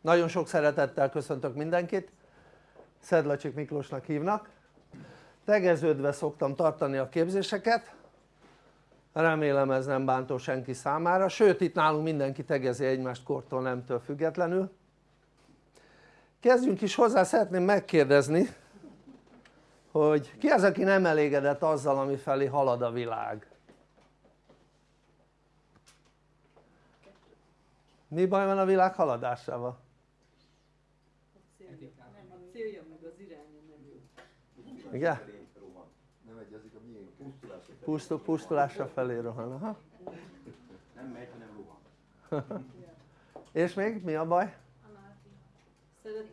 nagyon sok szeretettel köszöntök mindenkit. Szedlacsik Miklósnak hívnak. Tegeződve szoktam tartani a képzéseket. Remélem ez nem bántó senki számára, sőt itt nálunk mindenki tegezi egymást kortól nemtől függetlenül. Kezdjünk is hozzá, szeretném megkérdezni hogy ki az aki nem elégedett azzal ami felé halad a világ? mi baj van a világ haladásával? Igen? Pusztul, pusztulásra felé rohan, aha. Nem megy, hanem rohan. és még mi a baj?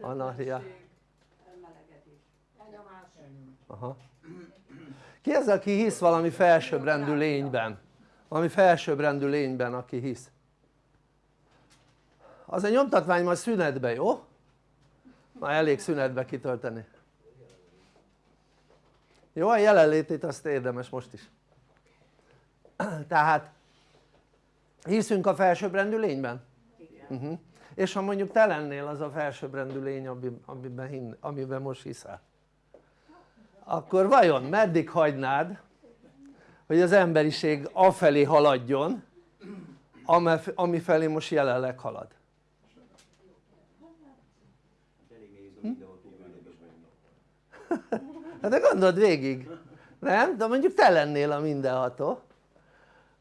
Anarchia. Aha. Ki az aki hisz valami felsőbbrendű lényben? Valami felsőbbrendű lényben aki hisz? Az a nyomtatvány majd szünetbe, jó? már elég szünetbe kitölteni jó? a jelenlétét azt érdemes most is tehát hiszünk a felsőbbrendű lényben? Uh -huh. és ha mondjuk te lennél az a felsőbbrendű lény amiben, hin, amiben most hiszel akkor vajon meddig hagynád hogy az emberiség afelé haladjon ami felé most jelenleg halad hát de gondold végig nem? de mondjuk te lennél a mindenható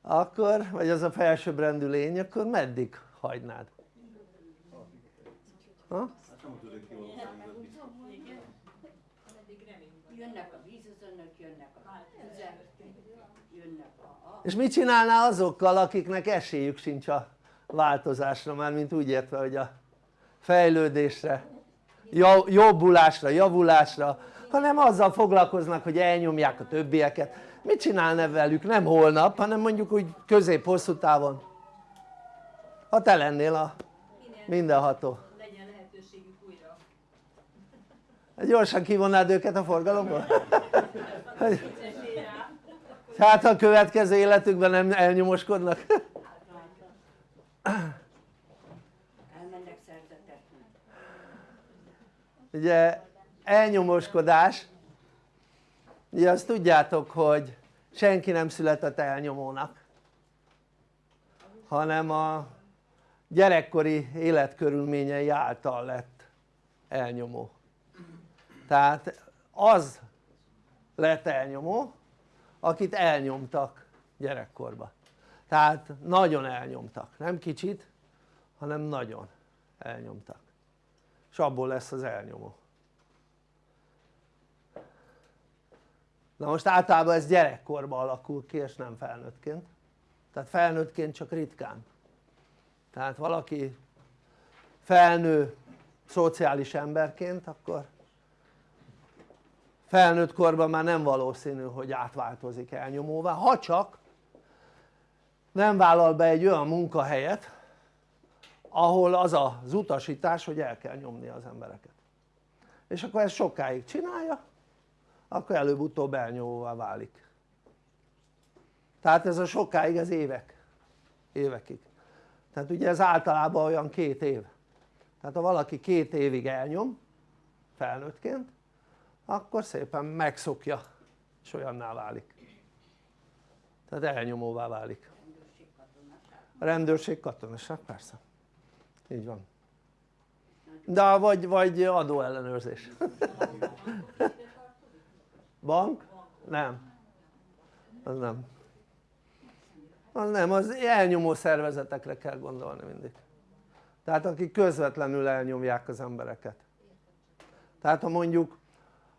akkor, vagy az a felsőbbrendű lény akkor meddig hagynád? Ha? Jönnek a vízözönök, jönnek a jönnek a... És mit csinálná azokkal akiknek esélyük sincs a változásra, már mint úgy értve hogy a fejlődésre, jobbulásra, javulásra, hanem azzal foglalkoznak hogy elnyomják a többieket. Mit csinálna velük? Nem holnap hanem mondjuk úgy közép-hosszú távon. Ha te lennél a mindenható. Legyen lehetőségük újra. Gyorsan kivonnád őket a forgalomból? hát a következő életükben nem elnyomoskodnak? Elmennek szerzetek. ugye elnyomoskodás. Ugye azt tudjátok hogy senki nem született elnyomónak hanem a gyerekkori életkörülményei által lett elnyomó. Tehát az lett elnyomó akit elnyomtak gyerekkorba. Tehát nagyon elnyomtak, nem kicsit hanem nagyon elnyomtak. És abból lesz az elnyomó na most általában ez gyerekkorban alakul ki és nem felnőttként. Tehát felnőttként csak ritkán. Tehát valaki felnő szociális emberként akkor felnőtt korban már nem valószínű hogy átváltozik elnyomóvá. Ha csak nem vállal be egy olyan munkahelyet ahol az az utasítás hogy el kell nyomni az embereket. És akkor ezt sokáig csinálja akkor előbb-utóbb elnyomóvá válik. Tehát ez a sokáig ez évek évekig. Tehát ugye ez általában olyan két év. Tehát ha valaki két évig elnyom felnőttként akkor szépen megszokja és olyanná válik. Tehát elnyomóvá válik. A rendőrség katonaság persze. Így van. De vagy, vagy adóellenőrzés bank? nem. Az nem. Az nem, az elnyomó szervezetekre kell gondolni mindig. Tehát akik közvetlenül elnyomják az embereket. Tehát ha mondjuk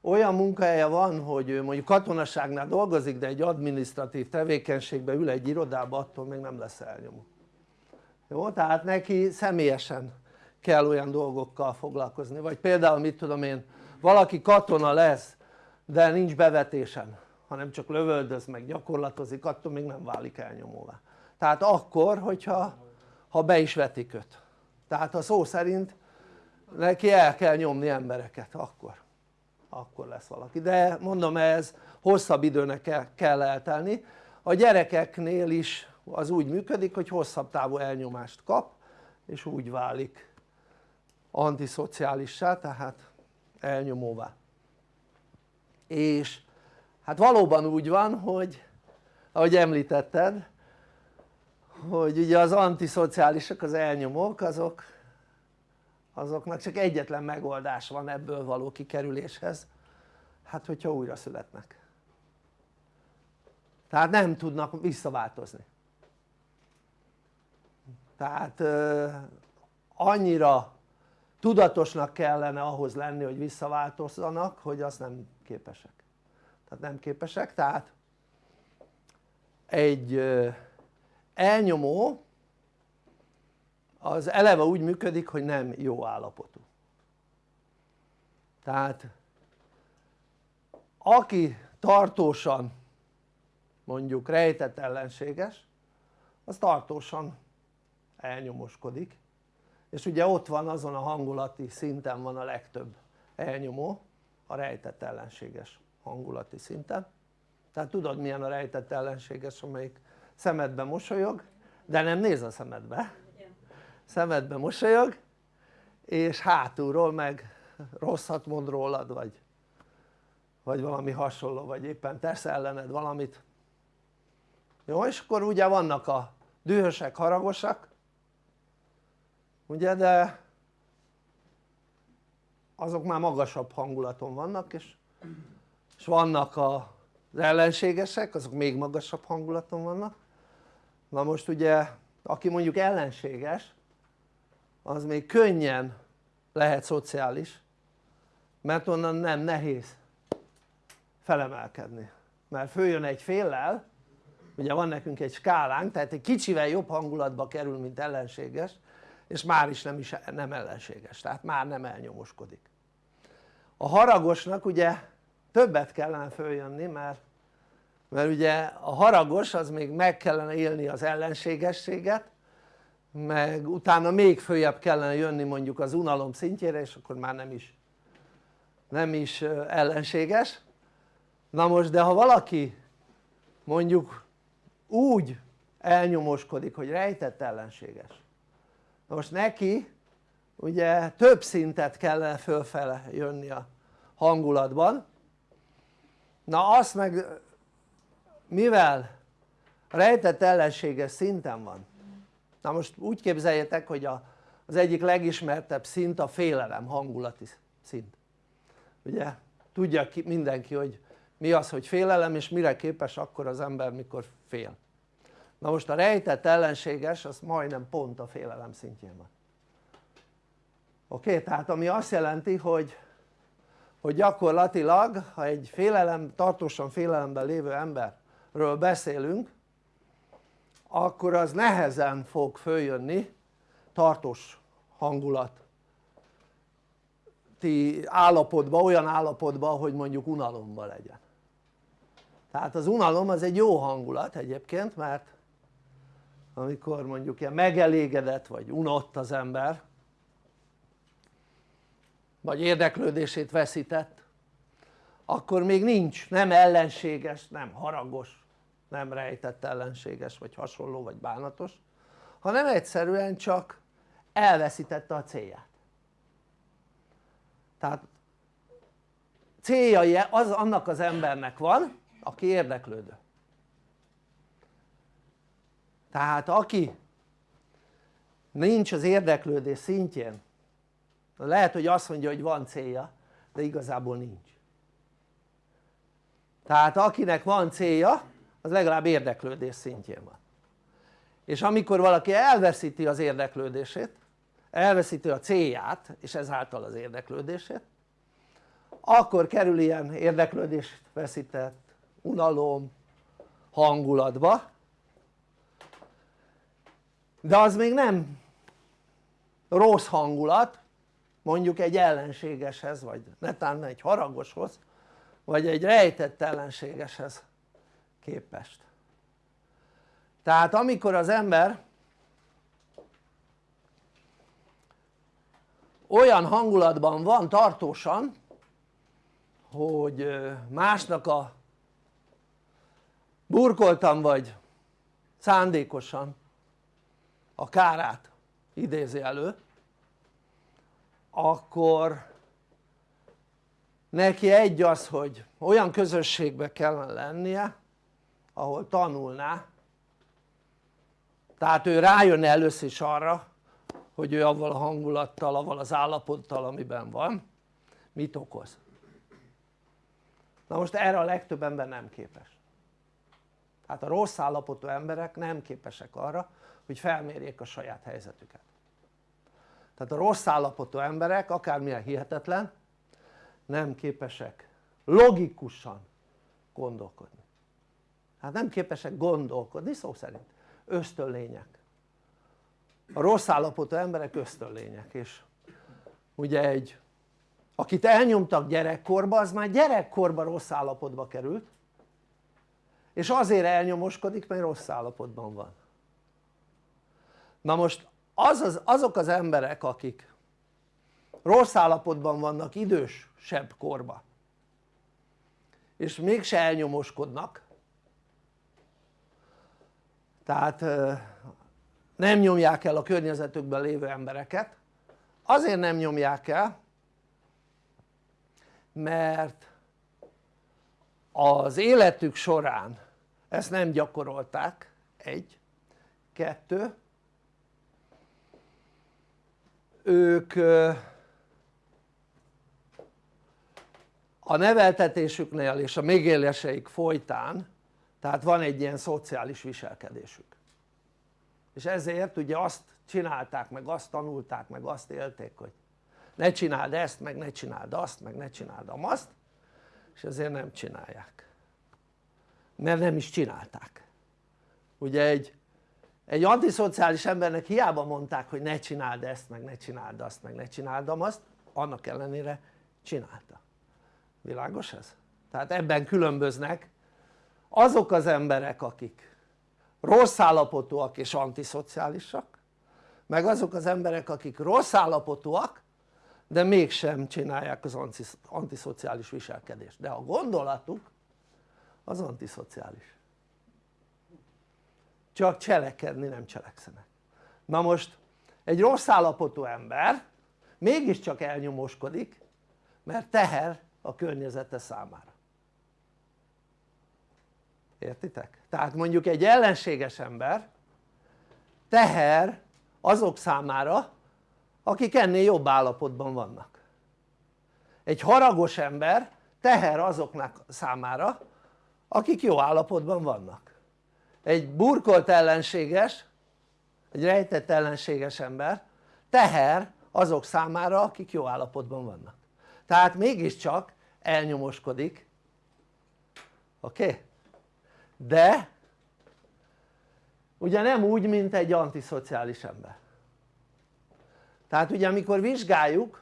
olyan munkahelye van hogy ő mondjuk katonaságnál dolgozik de egy adminisztratív tevékenységbe ül egy irodába attól még nem lesz elnyomó. Jó? tehát neki személyesen kell olyan dolgokkal foglalkozni. Vagy például mit tudom én valaki katona lesz de nincs bevetésen hanem csak lövöldöz meg gyakorlatozik attól még nem válik elnyomóvá. Tehát akkor hogyha ha be is vetik őt. Tehát ha szó szerint neki el kell nyomni embereket akkor. Akkor lesz valaki. De mondom ez hosszabb időnek kell eltelni. A gyerekeknél is az úgy működik hogy hosszabb távú elnyomást kap és úgy válik antiszociálissá tehát elnyomóvá és hát valóban úgy van hogy ahogy említetted hogy ugye az antiszociálisok, az elnyomók azok azoknak csak egyetlen megoldás van ebből való kikerüléshez. Hát hogyha újra születnek. Tehát nem tudnak visszaváltozni. Tehát annyira tudatosnak kellene ahhoz lenni hogy visszaváltozzanak hogy azt nem képesek. Tehát nem képesek tehát egy elnyomó az eleve úgy működik hogy nem jó állapotú. Tehát aki tartósan mondjuk rejtett ellenséges az tartósan elnyomoskodik és ugye ott van azon a hangulati szinten van a legtöbb elnyomó a rejtett ellenséges hangulati szinten. Tehát tudod milyen a rejtett ellenséges amelyik szemedbe mosolyog de nem néz a szemedbe. Szemedbe mosolyog és hátulról meg rosszat mond rólad vagy vagy valami hasonló vagy éppen tesz ellened valamit. Jó és akkor ugye vannak a dühösek, haragosak ugye de azok már magasabb hangulaton vannak és, és vannak az ellenségesek azok még magasabb hangulaton vannak. Na most ugye aki mondjuk ellenséges az még könnyen lehet szociális mert onnan nem nehéz felemelkedni. Mert följön egy féllel ugye van nekünk egy skálánk tehát egy kicsivel jobb hangulatba kerül mint ellenséges és már is nem, is nem ellenséges. Tehát már nem elnyomoskodik. A haragosnak ugye többet kellene följönni mert mert ugye a haragos az még meg kellene élni az ellenségességet meg utána még följebb kellene jönni mondjuk az unalom szintjére és akkor már nem is nem is ellenséges. Na most de ha valaki mondjuk úgy elnyomoskodik hogy rejtett ellenséges most neki ugye több szintet kellene fölfele jönni a hangulatban. Na azt meg mivel rejtett ellenséges szinten van na most úgy képzeljétek hogy a, az egyik legismertebb szint a félelem hangulati szint. Ugye? Tudja ki, mindenki hogy mi az hogy félelem és mire képes akkor az ember mikor fél na most a rejtett ellenséges az majdnem pont a félelem szintjén van oké? Tehát ami azt jelenti hogy hogy gyakorlatilag ha egy félelem, tartósan félelemben lévő emberről beszélünk akkor az nehezen fog följönni tartós hangulat állapotba, olyan állapotba hogy mondjuk unalomba legyen tehát az unalom az egy jó hangulat egyébként mert amikor mondjuk ilyen megelégedett vagy unott az ember vagy érdeklődését veszített akkor még nincs nem ellenséges, nem haragos, nem rejtett ellenséges vagy hasonló vagy bánatos hanem egyszerűen csak elveszítette a célját. Tehát célja az annak az embernek van aki érdeklődő tehát aki nincs az érdeklődés szintjén lehet hogy azt mondja hogy van célja de igazából nincs. Tehát akinek van célja az legalább érdeklődés szintjén van. És amikor valaki elveszíti az érdeklődését elveszíti a célját és ezáltal az érdeklődését akkor kerül ilyen érdeklődést veszített unalom hangulatba de az még nem rossz hangulat mondjuk egy ellenségeshez vagy netán egy haragoshoz vagy egy rejtett ellenségeshez képest. Tehát amikor az ember olyan hangulatban van tartósan hogy másnak a burkoltam vagy szándékosan a kárát idézi elő akkor neki egy az hogy olyan közösségbe kellene lennie ahol tanulná. Tehát ő rájön először is arra hogy ő avval a hangulattal, avval az állapottal amiben van mit okoz. Na most erre a legtöbb ember nem képes. Hát a rossz állapotú emberek nem képesek arra hogy felmérjék a saját helyzetüket. Tehát a rossz állapotú emberek akármilyen hihetetlen nem képesek logikusan gondolkodni. Hát nem képesek gondolkodni szó szerint ösztönlények. A rossz állapotú emberek ösztönlények és ugye egy akit elnyomtak gyerekkorba az már gyerekkorban rossz állapotba került és azért elnyomoskodik mert rossz állapotban van na most az az, azok az emberek akik rossz állapotban vannak idősebb korba és mégse elnyomoskodnak tehát nem nyomják el a környezetükben lévő embereket azért nem nyomják el mert az életük során ezt nem gyakorolták. Egy, kettő ők a neveltetésüknél és a megéléseik folytán tehát van egy ilyen szociális viselkedésük. És ezért ugye azt csinálták meg azt tanulták meg azt élték hogy ne csináld ezt meg ne csináld azt meg ne csináld azt és ezért nem csinálják. Mert nem is csinálták. Ugye egy, egy antiszociális embernek hiába mondták hogy ne csináld ezt meg ne csináld azt meg ne csináld azt annak ellenére csinálta. Világos ez? tehát ebben különböznek azok az emberek akik rossz állapotúak és antiszociálisak meg azok az emberek akik rossz állapotúak de mégsem csinálják az antiszociális viselkedést. De a gondolatuk az antiszociális csak cselekedni nem cselekszenek. Na most egy rossz állapotú ember mégiscsak elnyomóskodik mert teher a környezete számára. Értitek? tehát mondjuk egy ellenséges ember teher azok számára akik ennél jobb állapotban vannak. Egy haragos ember teher azoknak számára akik jó állapotban vannak egy burkolt ellenséges egy rejtett ellenséges ember teher azok számára akik jó állapotban vannak tehát mégiscsak elnyomoskodik oké? Okay? de ugye nem úgy mint egy antiszociális ember tehát ugye amikor vizsgáljuk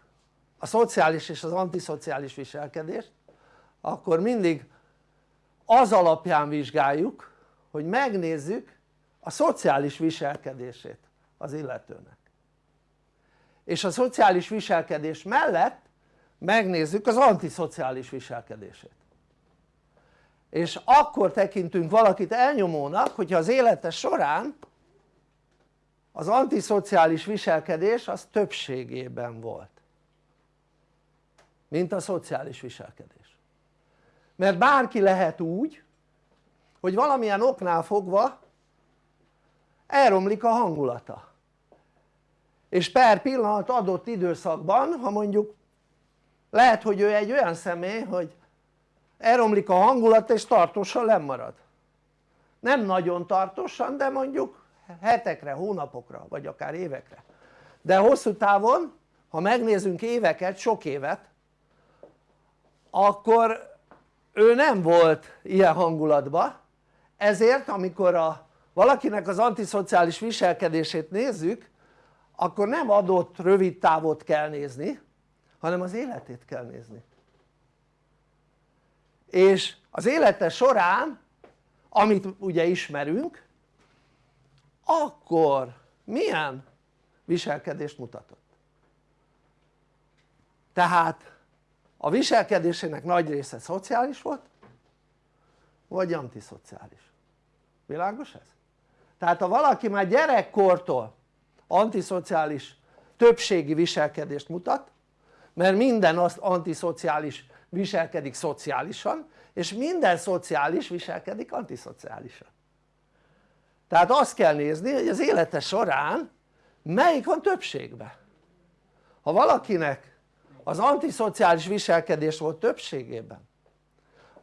a szociális és az antiszociális viselkedést akkor mindig az alapján vizsgáljuk hogy megnézzük a szociális viselkedését az illetőnek. És a szociális viselkedés mellett megnézzük az antiszociális viselkedését. És akkor tekintünk valakit elnyomónak hogyha az élete során az antiszociális viselkedés az többségében volt mint a szociális viselkedés. Mert bárki lehet úgy hogy valamilyen oknál fogva elromlik a hangulata. És per pillanat adott időszakban ha mondjuk lehet hogy ő egy olyan személy hogy elromlik a hangulat és tartósan lemarad nem nagyon tartósan de mondjuk hetekre, hónapokra vagy akár évekre. De hosszú távon ha megnézzünk éveket, sok évet akkor ő nem volt ilyen hangulatban ezért amikor a, valakinek az antiszociális viselkedését nézzük akkor nem adott rövid távot kell nézni hanem az életét kell nézni. És az élete során amit ugye ismerünk akkor milyen viselkedést mutatott? Tehát a viselkedésének nagy része szociális volt vagy antiszociális világos ez? tehát ha valaki már gyerekkortól antiszociális többségi viselkedést mutat mert minden az antiszociális viselkedik szociálisan és minden szociális viselkedik antiszociálisan. Tehát azt kell nézni hogy az élete során melyik van többségben. Ha valakinek az antiszociális viselkedés volt többségében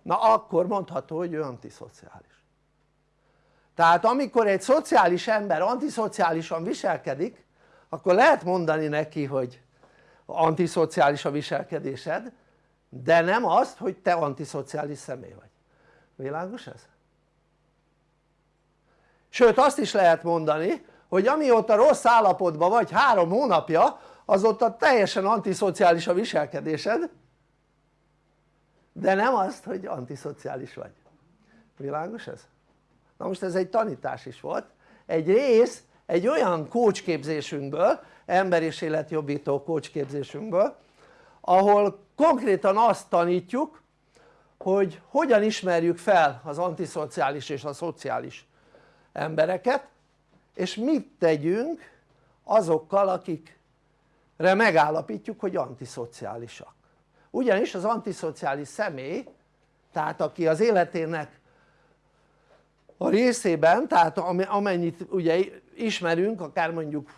na akkor mondható hogy ő antiszociális tehát amikor egy szociális ember antiszociálisan viselkedik akkor lehet mondani neki hogy antiszociális a viselkedésed de nem azt hogy te antiszociális személy vagy világos ez? sőt azt is lehet mondani hogy amióta rossz állapotban vagy három hónapja azóta teljesen antiszociális a viselkedésed de nem azt hogy antiszociális vagy világos ez? Na most ez egy tanítás is volt. Egy rész egy olyan kócsképzésünkből ember és életjobbító kócsképzésünkből ahol konkrétan azt tanítjuk hogy hogyan ismerjük fel az antiszociális és a szociális embereket és mit tegyünk azokkal akikre megállapítjuk hogy antiszociálisak. Ugyanis az antiszociális személy tehát aki az életének a részében tehát amennyit ugye ismerünk akár mondjuk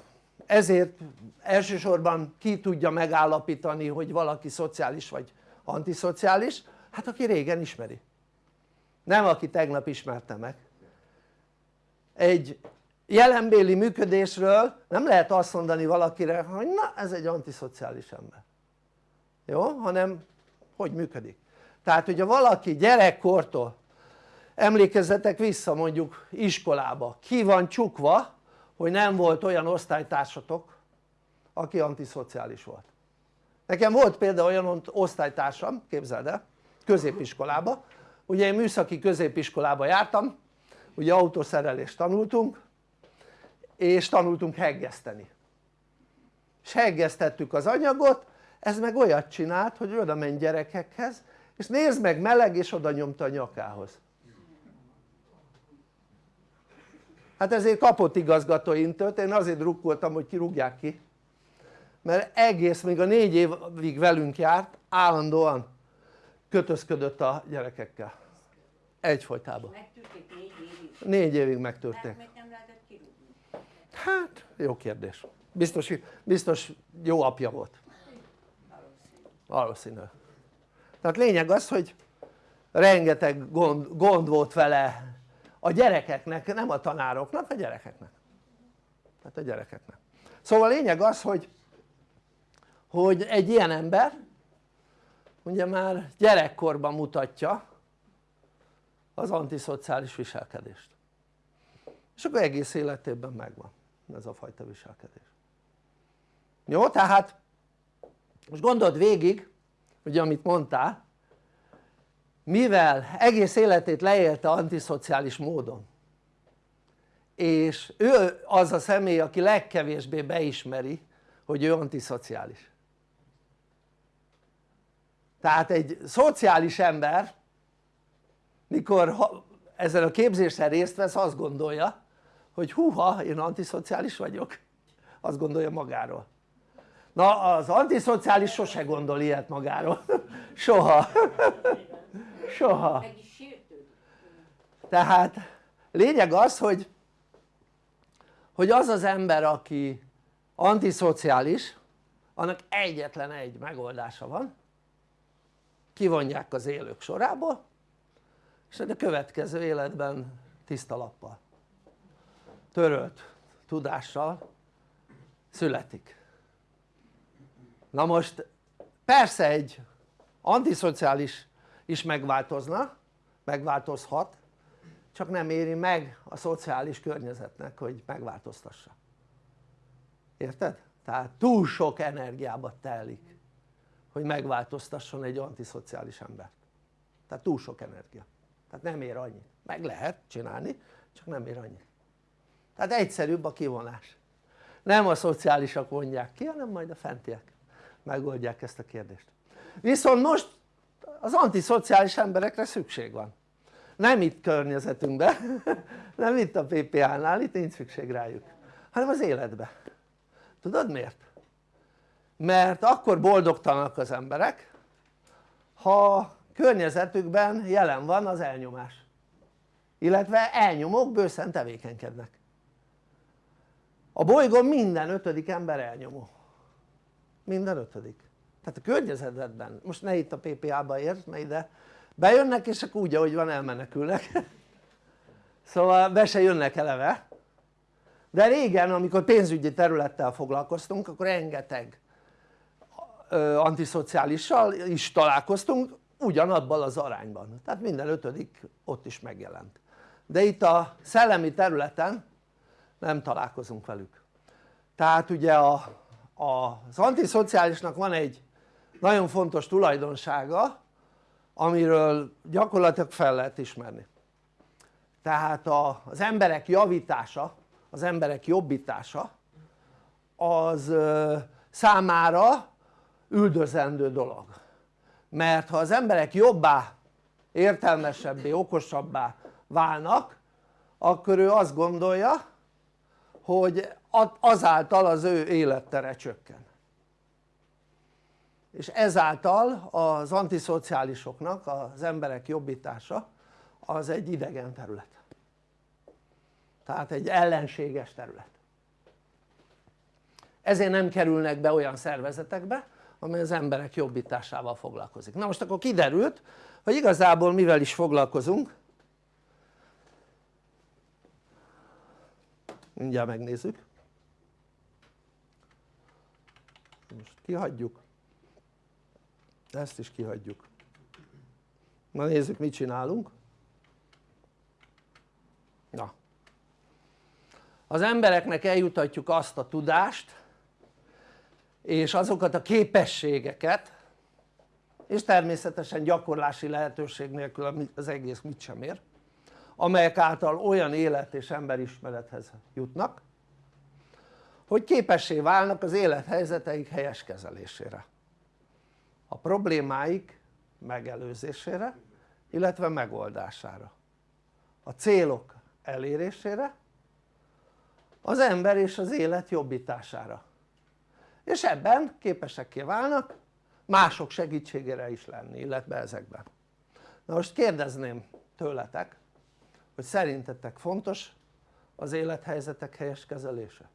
ezért elsősorban ki tudja megállapítani hogy valaki szociális vagy antiszociális hát aki régen ismeri. Nem aki tegnap ismerte meg. Egy jelenbéli működésről nem lehet azt mondani valakire hogy na ez egy antiszociális ember. Jó? hanem hogy működik. Tehát hogyha valaki gyerekkortól emlékezzetek vissza mondjuk iskolába. Ki van csukva hogy nem volt olyan osztálytársatok aki antiszociális volt. Nekem volt például olyan osztálytársam képzeld el középiskolába. Ugye én műszaki középiskolába jártam ugye autószerelést tanultunk és tanultunk heggeszteni. És heggesztettük az anyagot ez meg olyat csinált hogy oda ment gyerekekhez és nézd meg meleg és oda nyomta a nyakához hát ezért kapott igazgatóintőt, én azért drukkoltam hogy kirúgják ki. Mert egész még a négy évig velünk járt állandóan kötözködött a gyerekekkel. Egyfolytában. Megtűrték négy évig. négy évig nem lehetett kirúgni? hát jó kérdés. Biztos, biztos jó apja volt. Valószínű. Tehát lényeg az hogy rengeteg gond, gond volt vele a gyerekeknek, nem a tanároknak, a gyerekeknek. Tehát a gyerekeknek. Szóval a lényeg az hogy hogy egy ilyen ember ugye már gyerekkorban mutatja az antiszociális viselkedést. És akkor egész életében megvan ez a fajta viselkedés. Jó? tehát most gondold végig ugye amit mondtál mivel egész életét leélte antiszociális módon. És ő az a személy aki legkevésbé beismeri hogy ő antiszociális. Tehát egy szociális ember mikor ezzel a képzéssel részt vesz azt gondolja hogy húha én antiszociális vagyok. Azt gondolja magáról. Na az antiszociális sose gondol ilyet magáról. Soha soha. Tehát lényeg az hogy hogy az az ember aki antiszociális annak egyetlen egy megoldása van. Kivonják az élők sorából és a következő életben tiszta lappal törölt tudással születik. Na most persze egy antiszociális is megváltozna, megváltozhat csak nem éri meg a szociális környezetnek hogy megváltoztassa. Érted? tehát túl sok energiába telik hogy megváltoztasson egy antiszociális embert tehát túl sok energia. Tehát nem ér annyit, meg lehet csinálni csak nem ér annyit. Tehát egyszerűbb a kivonás. Nem a szociálisak vonják ki hanem majd a fentiek megoldják ezt a kérdést. Viszont most az antiszociális emberekre szükség van. Nem itt környezetünkben nem itt a PPA-nál, itt nincs szükség rájuk hanem az életbe. Tudod miért? mert akkor boldogtalanok az emberek ha környezetükben jelen van az elnyomás. Illetve elnyomók bőszen tevékenykednek. A bolygón minden ötödik ember elnyomó. Minden ötödik tehát a környezetedben, most ne itt a PPA-ba értsd, mert ide bejönnek és akkor úgy ahogy van elmenekülnek. Szóval be se jönnek eleve. De régen amikor pénzügyi területtel foglalkoztunk akkor rengeteg antiszociálissal is találkoztunk ugyanabban az arányban. Tehát minden ötödik ott is megjelent. De itt a szellemi területen nem találkozunk velük. Tehát ugye a, a, az antiszociálisnak van egy nagyon fontos tulajdonsága amiről gyakorlatilag fel lehet ismerni. Tehát az emberek javítása, az emberek jobbítása az számára üldözendő dolog. Mert ha az emberek jobbá, értelmesebbé, okosabbá válnak akkor ő azt gondolja hogy azáltal az ő élettere csökken és ezáltal az antiszociálisoknak az emberek jobbítása az egy idegen terület. Tehát egy ellenséges terület. Ezért nem kerülnek be olyan szervezetekbe amely az emberek jobbításával foglalkozik. Na most akkor kiderült hogy igazából mivel is foglalkozunk mindjárt megnézzük. Most kihagyjuk ezt is kihagyjuk. Na nézzük mit csinálunk. Na. Az embereknek eljutatjuk azt a tudást és azokat a képességeket és természetesen gyakorlási lehetőség nélkül az egész mit sem ér amelyek által olyan élet és emberismerethez jutnak hogy képessé válnak az élethelyzeteik helyes kezelésére a problémáik megelőzésére illetve megoldására. A célok elérésére az ember és az élet jobbítására. És ebben képesekké válnak mások segítségére is lenni illetve ezekben. Na most kérdezném tőletek hogy szerintetek fontos az élethelyzetek helyes kezelése?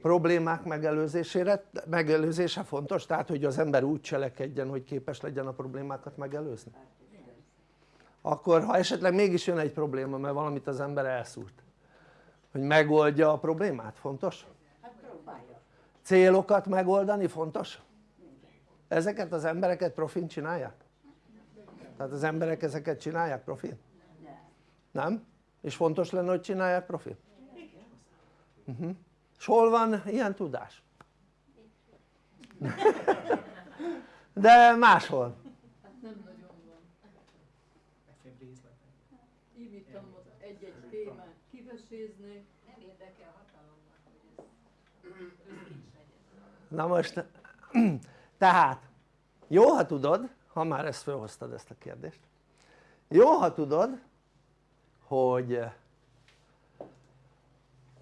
Problémák megelőzésére, megelőzése fontos? tehát hogy az ember úgy cselekedjen hogy képes legyen a problémákat megelőzni? akkor ha esetleg mégis jön egy probléma mert valamit az ember elszúrt hogy megoldja a problémát, fontos? Hát célokat megoldani fontos? ezeket az embereket profin csinálják? tehát az emberek ezeket csinálják profin? nem? és fontos lenne hogy csinálják profin? Uh -huh. És hol van ilyen tudás? de máshol Hát nem nagyon van. Oda egy-egy témát, kivesézni. Nem érdekel hatalomnak, hogy ez na most tehát jó ha tudod ha már ezt felhoztad ezt a kérdést jó ha tudod hogy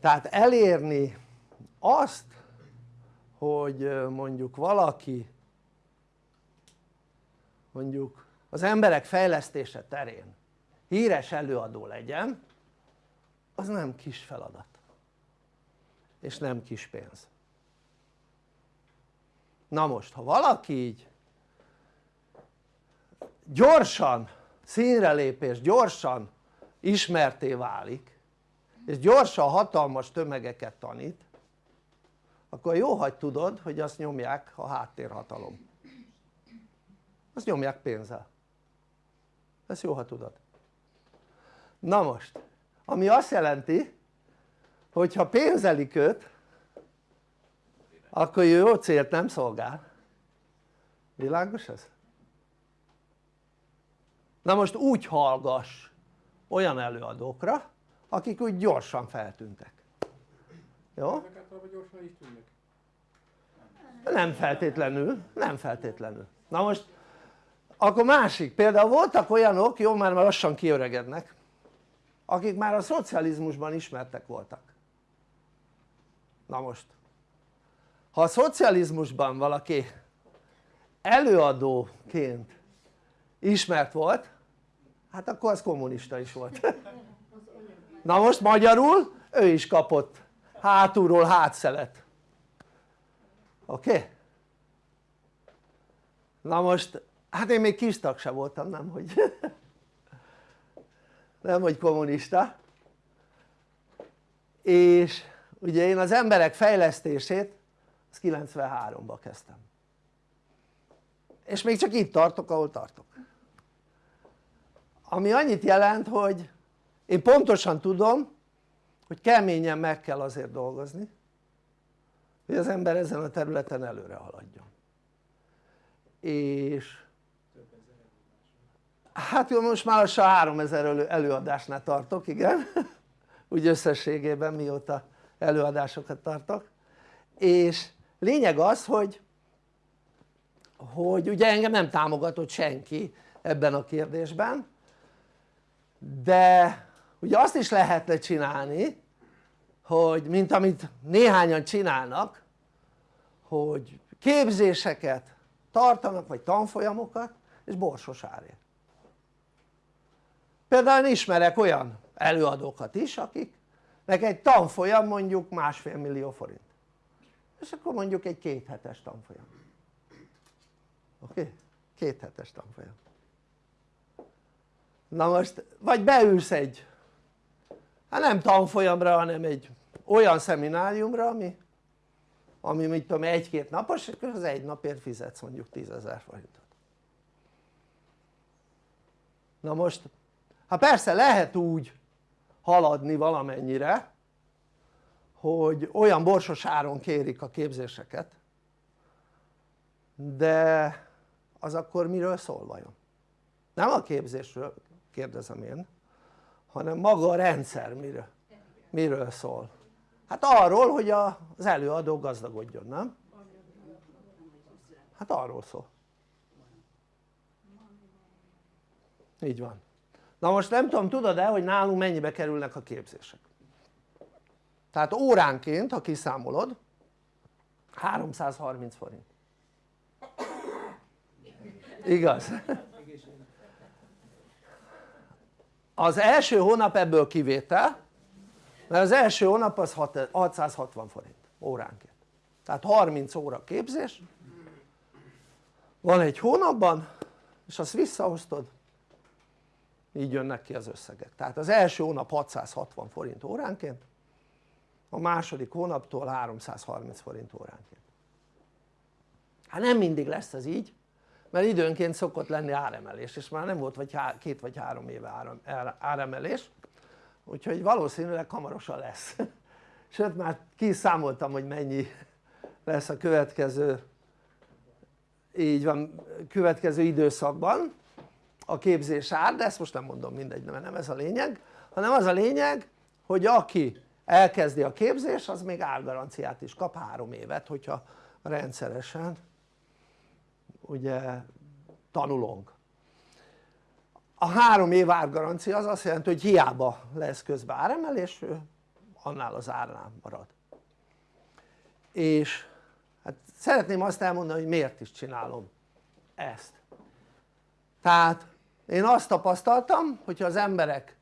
tehát elérni azt hogy mondjuk valaki mondjuk az emberek fejlesztése terén híres előadó legyen az nem kis feladat. És nem kis pénz. Na most ha valaki így gyorsan színre lépés, gyorsan ismerté válik és gyorsan hatalmas tömegeket tanít akkor jó hogy tudod hogy azt nyomják a háttérhatalom. Azt nyomják pénzzel. Ezt jó ha tudod. Na most ami azt jelenti hogyha pénzelik őt akkor jó célt nem szolgál. Világos ez? na most úgy hallgass olyan előadókra akik úgy gyorsan feltűntek. Jó? Nem. Feltétlenül, nem feltétlenül. Na most akkor másik, például voltak olyanok, jó már lassan kiöregednek akik már a szocializmusban ismertek voltak. Na most ha a szocializmusban valaki előadóként ismert volt hát akkor az kommunista is volt. Na most magyarul ő is kapott hátulról hátszelet. Oké? Na most hát én még kis tag sem voltam nem hogy nem hogy kommunista. És ugye én az emberek fejlesztését az 93-ban kezdtem. És még csak itt tartok ahol tartok. Ami annyit jelent hogy én pontosan tudom hogy keményen meg kell azért dolgozni hogy az ember ezen a területen előre haladjon. És hát jó most már lassan 3000 előadásnál tartok igen. Úgy összességében mióta előadásokat tartok. És lényeg az hogy hogy ugye engem nem támogatott senki ebben a kérdésben de ugye azt is lehetne csinálni hogy mint amit néhányan csinálnak hogy képzéseket tartanak vagy tanfolyamokat és borsos árért például ismerek olyan előadókat is akiknek egy tanfolyam mondjuk másfél millió forint és akkor mondjuk egy kéthetes tanfolyam oké? Okay? kéthetes tanfolyam na most vagy beülsz egy hát nem tanfolyamra hanem egy olyan szemináriumra ami ami mit tudom egy-két napos és az egy napért fizetsz mondjuk 10.000 forintot na most hát persze lehet úgy haladni valamennyire hogy olyan borsos áron kérik a képzéseket de az akkor miről szól vajon? nem a képzésről kérdezem én hanem maga a rendszer miről, miről szól? hát arról hogy az előadó gazdagodjon nem? hát arról szól így van na most nem tudom tudod-e hogy nálunk mennyibe kerülnek a képzések tehát óránként ha kiszámolod 330 forint igaz? Az első hónap ebből kivétel mert az első hónap az 660 forint óránként. Tehát 30 óra képzés. Van egy hónapban és azt visszaosztod így jönnek ki az összegek. Tehát az első hónap 660 forint óránként a második hónaptól 330 forint óránként. Hát nem mindig lesz ez így mert időnként szokott lenni áremelés és már nem volt vagy két vagy három éve áremelés. Úgyhogy valószínűleg hamarosan lesz. Sőt már kiszámoltam hogy mennyi lesz a következő így van következő időszakban a képzés ár de ezt most nem mondom mindegy mert nem ez a lényeg hanem az a lényeg hogy aki elkezdi a képzés az még árgaranciát is kap három évet hogyha rendszeresen ugye tanulunk. A három év árgarancia az azt jelenti hogy hiába lesz közben áremelés annál az árnál marad. És hát szeretném azt elmondani hogy miért is csinálom ezt. Tehát én azt tapasztaltam hogyha az emberek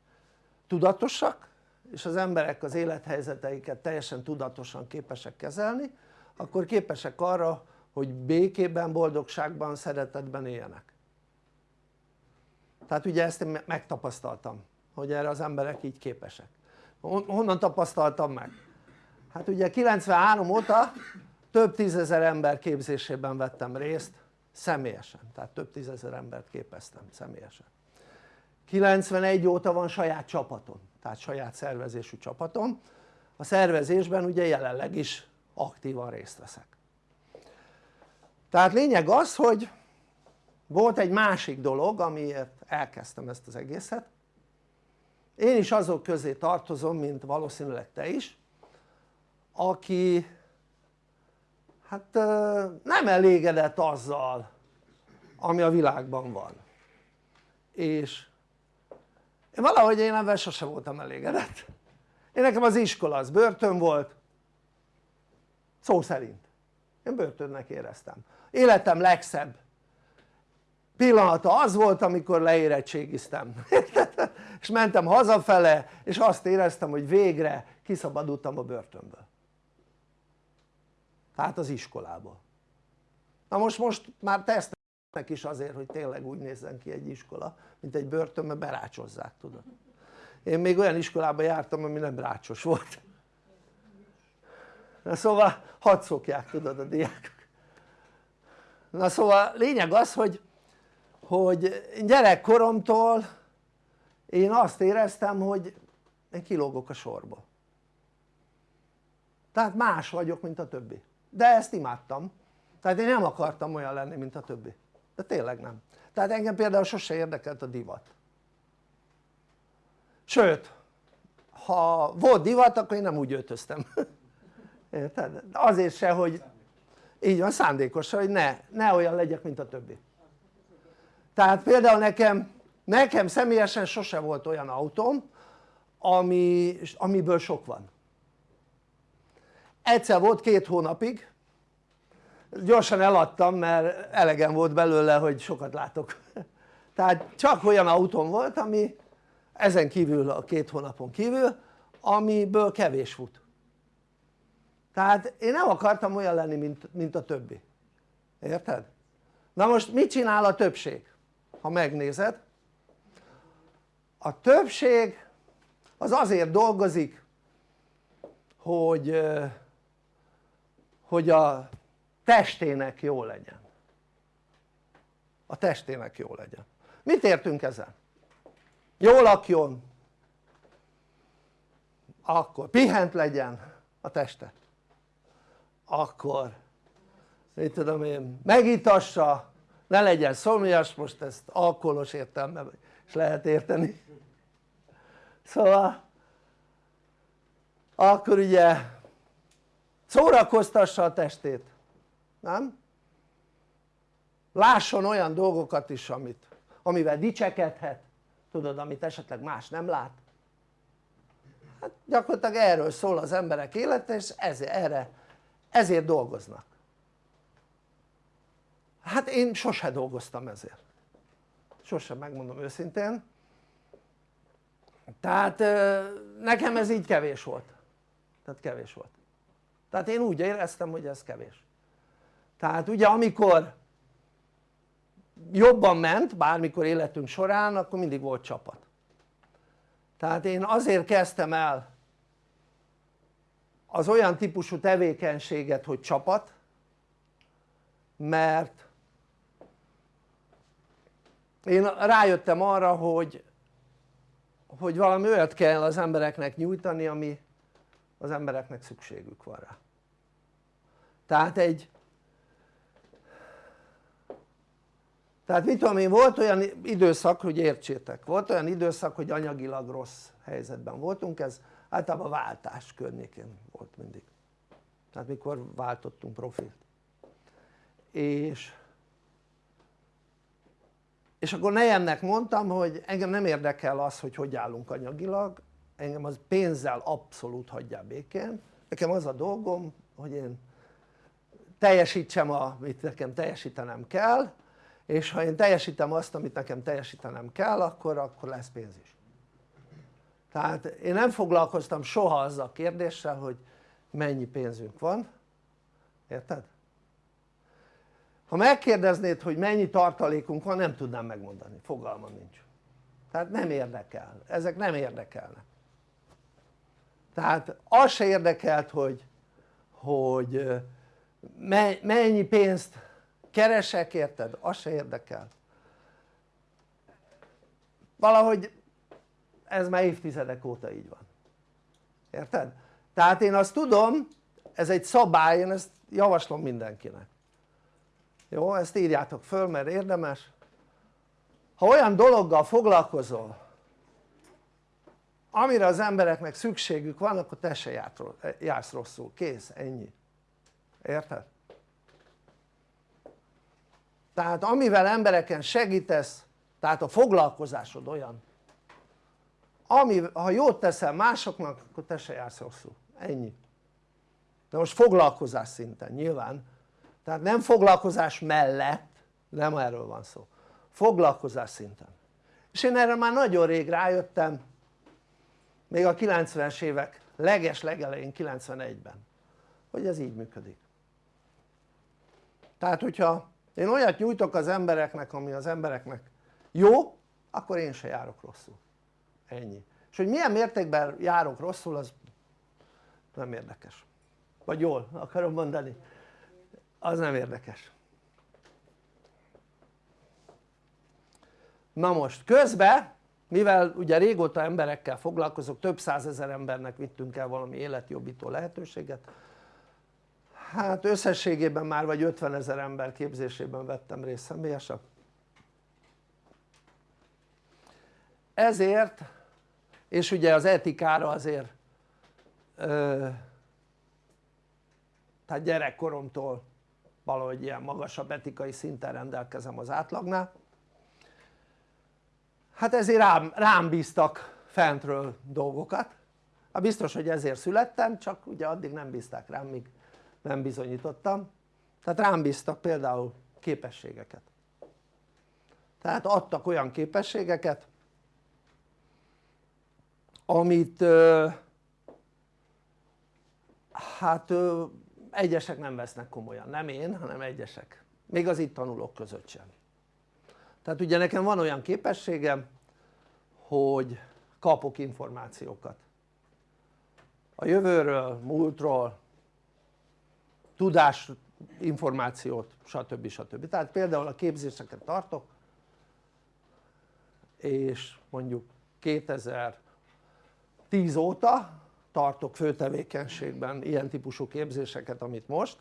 tudatosak és az emberek az élethelyzeteiket teljesen tudatosan képesek kezelni akkor képesek arra hogy békében, boldogságban, szeretetben éljenek tehát ugye ezt én megtapasztaltam hogy erre az emberek így képesek. Honnan tapasztaltam meg? hát ugye 93 óta több tízezer ember képzésében vettem részt személyesen, tehát több tízezer embert képeztem személyesen. 91 óta van saját csapatom, tehát saját szervezésű csapatom. A szervezésben ugye jelenleg is aktívan részt veszek tehát lényeg az hogy volt egy másik dolog amiért elkezdtem ezt az egészet. Én is azok közé tartozom mint valószínűleg te is aki hát nem elégedett azzal ami a világban van. És én valahogy én ebben sose voltam elégedett. Én nekem az iskola az börtön volt szó szerint. Én börtönnek éreztem életem legszebb. Pillanata az volt amikor leérettségiztem. És mentem hazafele és azt éreztem hogy végre kiszabadultam a börtönből. Tehát az iskolából. Na most most már tesznek is azért hogy tényleg úgy nézzen ki egy iskola mint egy börtön mert berácsozzák tudod. Én még olyan iskolába jártam ami nem rácsos volt. Na szóval hadd szokják tudod a diákok na szóval lényeg az hogy hogy gyerekkoromtól én azt éreztem hogy én kilógok a sorba. Tehát más vagyok mint a többi. De ezt imádtam. Tehát én nem akartam olyan lenni mint a többi. De tényleg nem. Tehát engem például sose érdekelt a divat. Sőt ha volt divat akkor én nem úgy öltöztem. Érted? azért se hogy így van szándékosan hogy ne, ne olyan legyek mint a többi. Tehát például nekem, nekem személyesen sose volt olyan autóm ami, amiből sok van. Egyszer volt két hónapig. Gyorsan eladtam mert elegem volt belőle hogy sokat látok. Tehát csak olyan autóm volt ami ezen kívül a két hónapon kívül amiből kevés fut tehát én nem akartam olyan lenni mint, mint a többi érted? na most mit csinál a többség? ha megnézed a többség az azért dolgozik hogy hogy a testének jó legyen a testének jó legyen mit értünk ezen? jól lakjon akkor pihent legyen a teste akkor mit tudom én megítassa ne legyen szomjas most ezt alkoholos értelme is lehet érteni. Szóval akkor ugye szórakoztassa a testét nem? lásson olyan dolgokat is amit, amivel dicsekedhet. Tudod amit esetleg más nem lát. Hát gyakorlatilag erről szól az emberek élete és ezért, erre, ezért dolgoznak. Hát én sose dolgoztam ezért. Sosem megmondom őszintén. Tehát nekem ez így kevés volt. Tehát kevés volt. Tehát én úgy éreztem hogy ez kevés. Tehát ugye amikor jobban ment bármikor életünk során akkor mindig volt csapat. Tehát én azért kezdtem el az olyan típusú tevékenységet hogy csapat mert én rájöttem arra hogy hogy valami olyat kell az embereknek nyújtani ami az embereknek szükségük van rá. Tehát egy tehát mit tudom én volt olyan időszak hogy értsétek volt olyan időszak hogy anyagilag rossz helyzetben voltunk ez általában váltás környékén volt mindig. Tehát mikor váltottunk profilt. És és akkor nejemnek mondtam hogy engem nem érdekel az hogy hogy állunk anyagilag. Engem az pénzzel abszolút hagyjál békén. Nekem az a dolgom hogy én teljesítsem amit nekem teljesítenem kell és ha én teljesítem azt amit nekem teljesítenem kell akkor, akkor lesz pénz is tehát én nem foglalkoztam soha azzal a kérdéssel hogy mennyi pénzünk van. Érted? ha megkérdeznéd hogy mennyi tartalékunk van nem tudnám megmondani, fogalmam nincs. Tehát nem érdekel, ezek nem érdekelnek. Tehát az se érdekelt hogy, hogy mennyi pénzt keresek érted? az se érdekel valahogy ez már évtizedek óta így van érted? tehát én azt tudom ez egy szabály, én ezt javaslom mindenkinek jó? ezt írjátok föl mert érdemes ha olyan dologgal foglalkozol amire az embereknek szükségük van akkor te se jársz rosszul, kész, ennyi érted? tehát amivel embereken segítesz tehát a foglalkozásod olyan ami, ha jót teszel másoknak akkor te se jársz rosszul, ennyi. De most foglalkozás szinten nyilván. Tehát nem foglalkozás mellett nem erről van szó. Foglalkozás szinten. És én erre már nagyon rég rájöttem még a 90-es évek leges legelején 91-ben hogy ez így működik. Tehát hogyha én olyat nyújtok az embereknek ami az embereknek jó akkor én se járok rosszul ennyi. És hogy milyen mértékben járok rosszul az nem érdekes. Vagy jól akarom mondani. Az nem érdekes. Na most közben mivel ugye régóta emberekkel foglalkozok több százezer embernek vittünk el valami életjobbító lehetőséget hát összességében már vagy 50 ezer ember képzésében vettem részt személyesen. Ezért és ugye az etikára azért ö, tehát gyerekkoromtól valahogy ilyen magasabb etikai szinten rendelkezem az átlagnál. Hát ezért rám, rám bíztak fentről dolgokat. Hát biztos hogy ezért születtem csak ugye addig nem bízták rám míg nem bizonyítottam. Tehát rám bíztak például képességeket. Tehát adtak olyan képességeket amit hát egyesek nem vesznek komolyan, nem én hanem egyesek még az itt tanulók között sem tehát ugye nekem van olyan képességem hogy kapok információkat a jövőről, múltról, tudás információt stb. stb. tehát például a képzéseket tartok és mondjuk 2010 óta tartok főtevékenységben ilyen típusú képzéseket amit most.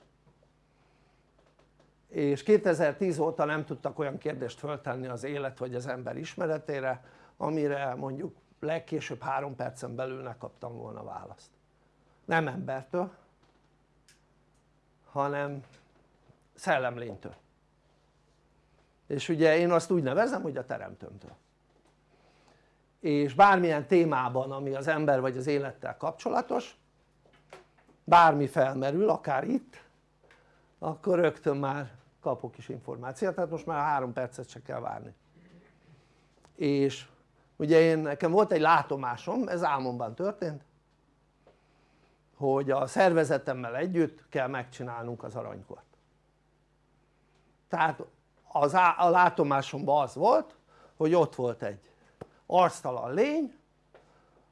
És 2010 óta nem tudtak olyan kérdést föltenni az élet vagy az ember ismeretére amire mondjuk legkésőbb három percen belül ne volna választ. Nem embertől hanem szellemlénytől. És ugye én azt úgy nevezem hogy a teremtőmtől és bármilyen témában ami az ember vagy az élettel kapcsolatos bármi felmerül akár itt akkor rögtön már kapok is információt. Tehát most már három percet se kell várni. És ugye én nekem volt egy látomásom ez álmomban történt hogy a szervezetemmel együtt kell megcsinálnunk az aranykort. Tehát az a látomásomban az volt hogy ott volt egy arctalan lény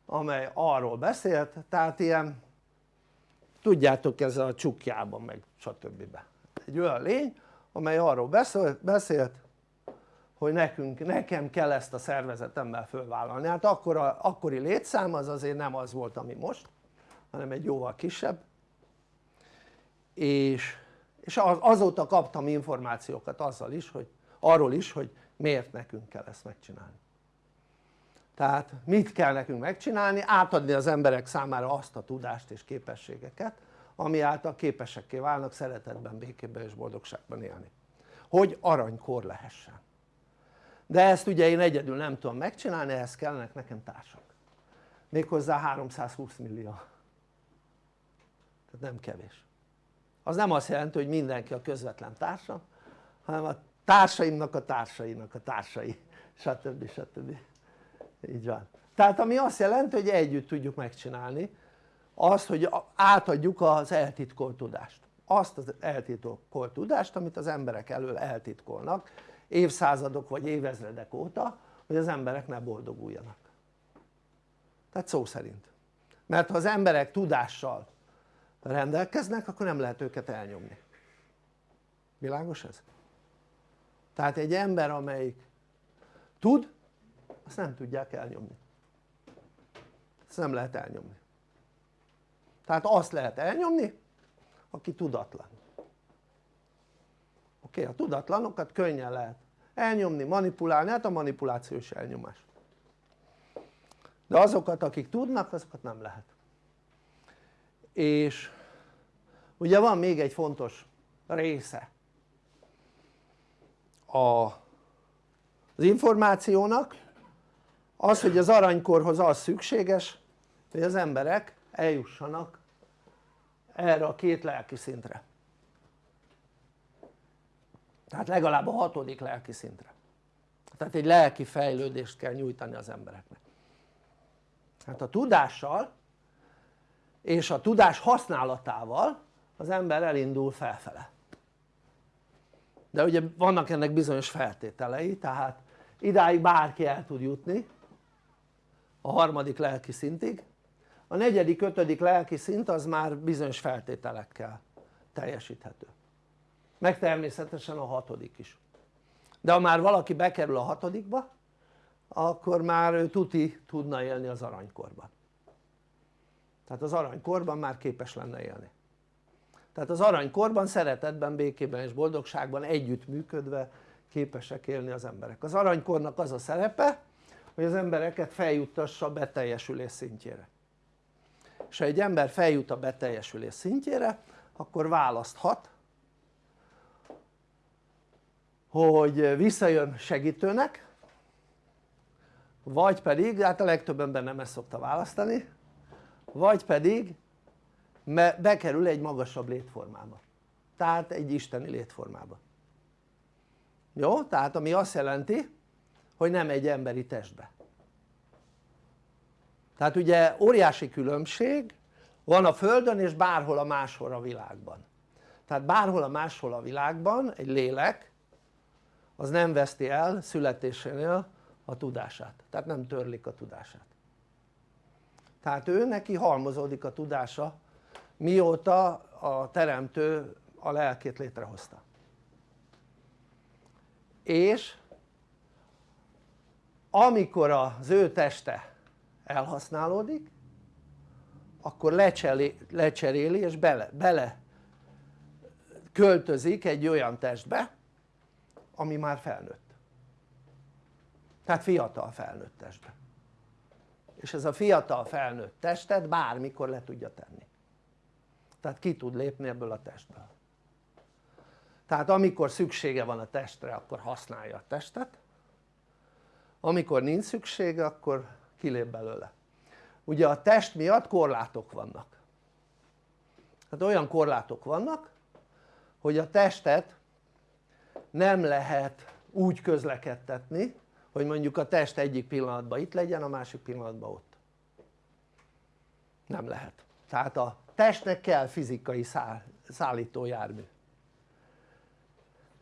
amely arról beszélt tehát ilyen tudjátok ez a csukjában meg stb. egy olyan lény amely arról beszélt, hogy nekünk, nekem kell ezt a szervezetemmel fölvállalni. Hát akkor a, akkori létszám az azért nem az volt ami most hanem egy jóval kisebb. És, és azóta kaptam információkat azzal is hogy arról is hogy miért nekünk kell ezt megcsinálni tehát mit kell nekünk megcsinálni? átadni az emberek számára azt a tudást és képességeket ami által képesekké válnak szeretetben, békében és boldogságban élni hogy aranykor lehessen de ezt ugye én egyedül nem tudom megcsinálni, ehhez kellene nekem társak méghozzá 320 millió tehát nem kevés az nem azt jelenti hogy mindenki a közvetlen társam hanem a társaimnak a társainak a társai stb. stb. Így van. Tehát ami azt jelenti hogy együtt tudjuk megcsinálni azt hogy átadjuk az eltitkolt tudást. Azt az eltitkolt tudást amit az emberek elől eltitkolnak évszázadok vagy évezredek óta hogy az emberek ne boldoguljanak. Tehát szó szerint. Mert ha az emberek tudással rendelkeznek akkor nem lehet őket elnyomni. Világos ez? tehát egy ember amelyik tud azt nem tudják elnyomni. Ezt nem lehet elnyomni. Tehát azt lehet elnyomni aki tudatlan. Oké? A tudatlanokat könnyen lehet elnyomni, manipulálni, hát a manipuláció is elnyomás. De azokat akik tudnak azokat nem lehet. És ugye van még egy fontos része a, az információnak az hogy az aranykorhoz az szükséges hogy az emberek eljussanak erre a két lelki szintre. Tehát legalább a hatodik lelki szintre. Tehát egy lelki fejlődést kell nyújtani az embereknek. Hát a tudással és a tudás használatával az ember elindul felfele. De ugye vannak ennek bizonyos feltételei tehát idáig bárki el tud jutni a harmadik lelki szintig. A negyedik, ötödik lelki szint az már bizonyos feltételekkel teljesíthető. Meg természetesen a hatodik is. De ha már valaki bekerül a hatodikba akkor már ő tuti tudna élni az aranykorban. Tehát az aranykorban már képes lenne élni. Tehát az aranykorban szeretetben, békében és boldogságban együtt működve képesek élni az emberek. Az aranykornak az a szerepe hogy az embereket feljuttassa a beteljesülés szintjére. És ha egy ember feljut a beteljesülés szintjére akkor választhat hogy visszajön segítőnek vagy pedig, hát a legtöbb ember nem ezt szokta választani vagy pedig bekerül egy magasabb létformába. Tehát egy isteni létformába. Jó? tehát ami azt jelenti hogy nem egy emberi testbe. Tehát ugye óriási különbség van a földön és bárhol a máshol a világban. Tehát bárhol a máshol a világban egy lélek az nem veszti el születésénél a tudását. Tehát nem törlik a tudását. Tehát ő neki halmozódik a tudása mióta a teremtő a lelkét létrehozta. És amikor az ő teste elhasználódik akkor lecseréli, lecseréli és bele, bele költözik egy olyan testbe ami már felnőtt. Tehát fiatal felnőtt testbe. És ez a fiatal felnőtt testet bármikor le tudja tenni. Tehát ki tud lépni ebből a testből. Tehát amikor szüksége van a testre akkor használja a testet amikor nincs szüksége akkor kilép belőle. Ugye a test miatt korlátok vannak. Tehát olyan korlátok vannak hogy a testet nem lehet úgy közlekedtetni hogy mondjuk a test egyik pillanatban itt legyen a másik pillanatban ott. Nem lehet. Tehát a testnek kell fizikai száll, szállítójármű.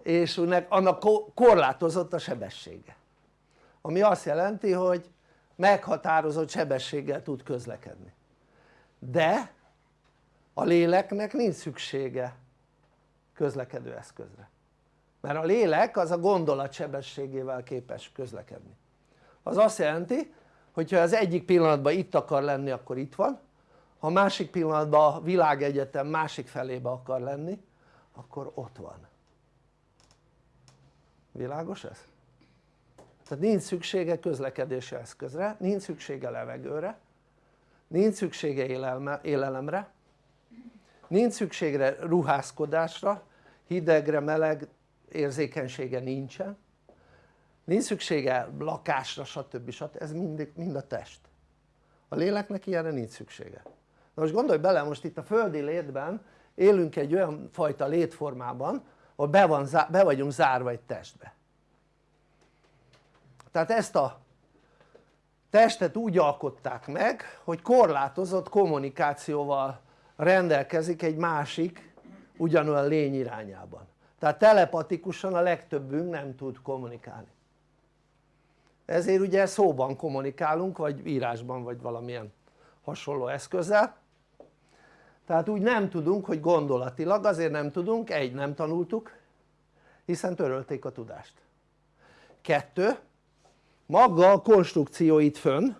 És annak korlátozott a sebessége ami azt jelenti hogy meghatározott sebességgel tud közlekedni. De a léleknek nincs szüksége közlekedő eszközre. Mert a lélek az a gondolat sebességével képes közlekedni. Az azt jelenti hogyha az egyik pillanatban itt akar lenni akkor itt van. Ha a másik pillanatban a világegyetem másik felébe akar lenni akkor ott van. Világos ez? Tehát nincs szüksége közlekedési eszközre, nincs szüksége levegőre nincs szüksége élelemre nincs szüksége ruházkodásra hidegre, meleg érzékenysége nincsen nincs szüksége lakásra stb. stb. ez mind, mind a test a léleknek ilyenre nincs szüksége na most gondolj bele most itt a földi létben élünk egy olyan fajta létformában ahol be, van, be vagyunk zárva egy testbe tehát ezt a testet úgy alkották meg hogy korlátozott kommunikációval rendelkezik egy másik ugyanolyan lény irányában. Tehát telepatikusan a legtöbbünk nem tud kommunikálni. Ezért ugye szóban kommunikálunk vagy írásban vagy valamilyen hasonló eszközzel. Tehát úgy nem tudunk hogy gondolatilag azért nem tudunk, egy nem tanultuk hiszen törölték a tudást. Kettő maga a konstrukció itt fönn.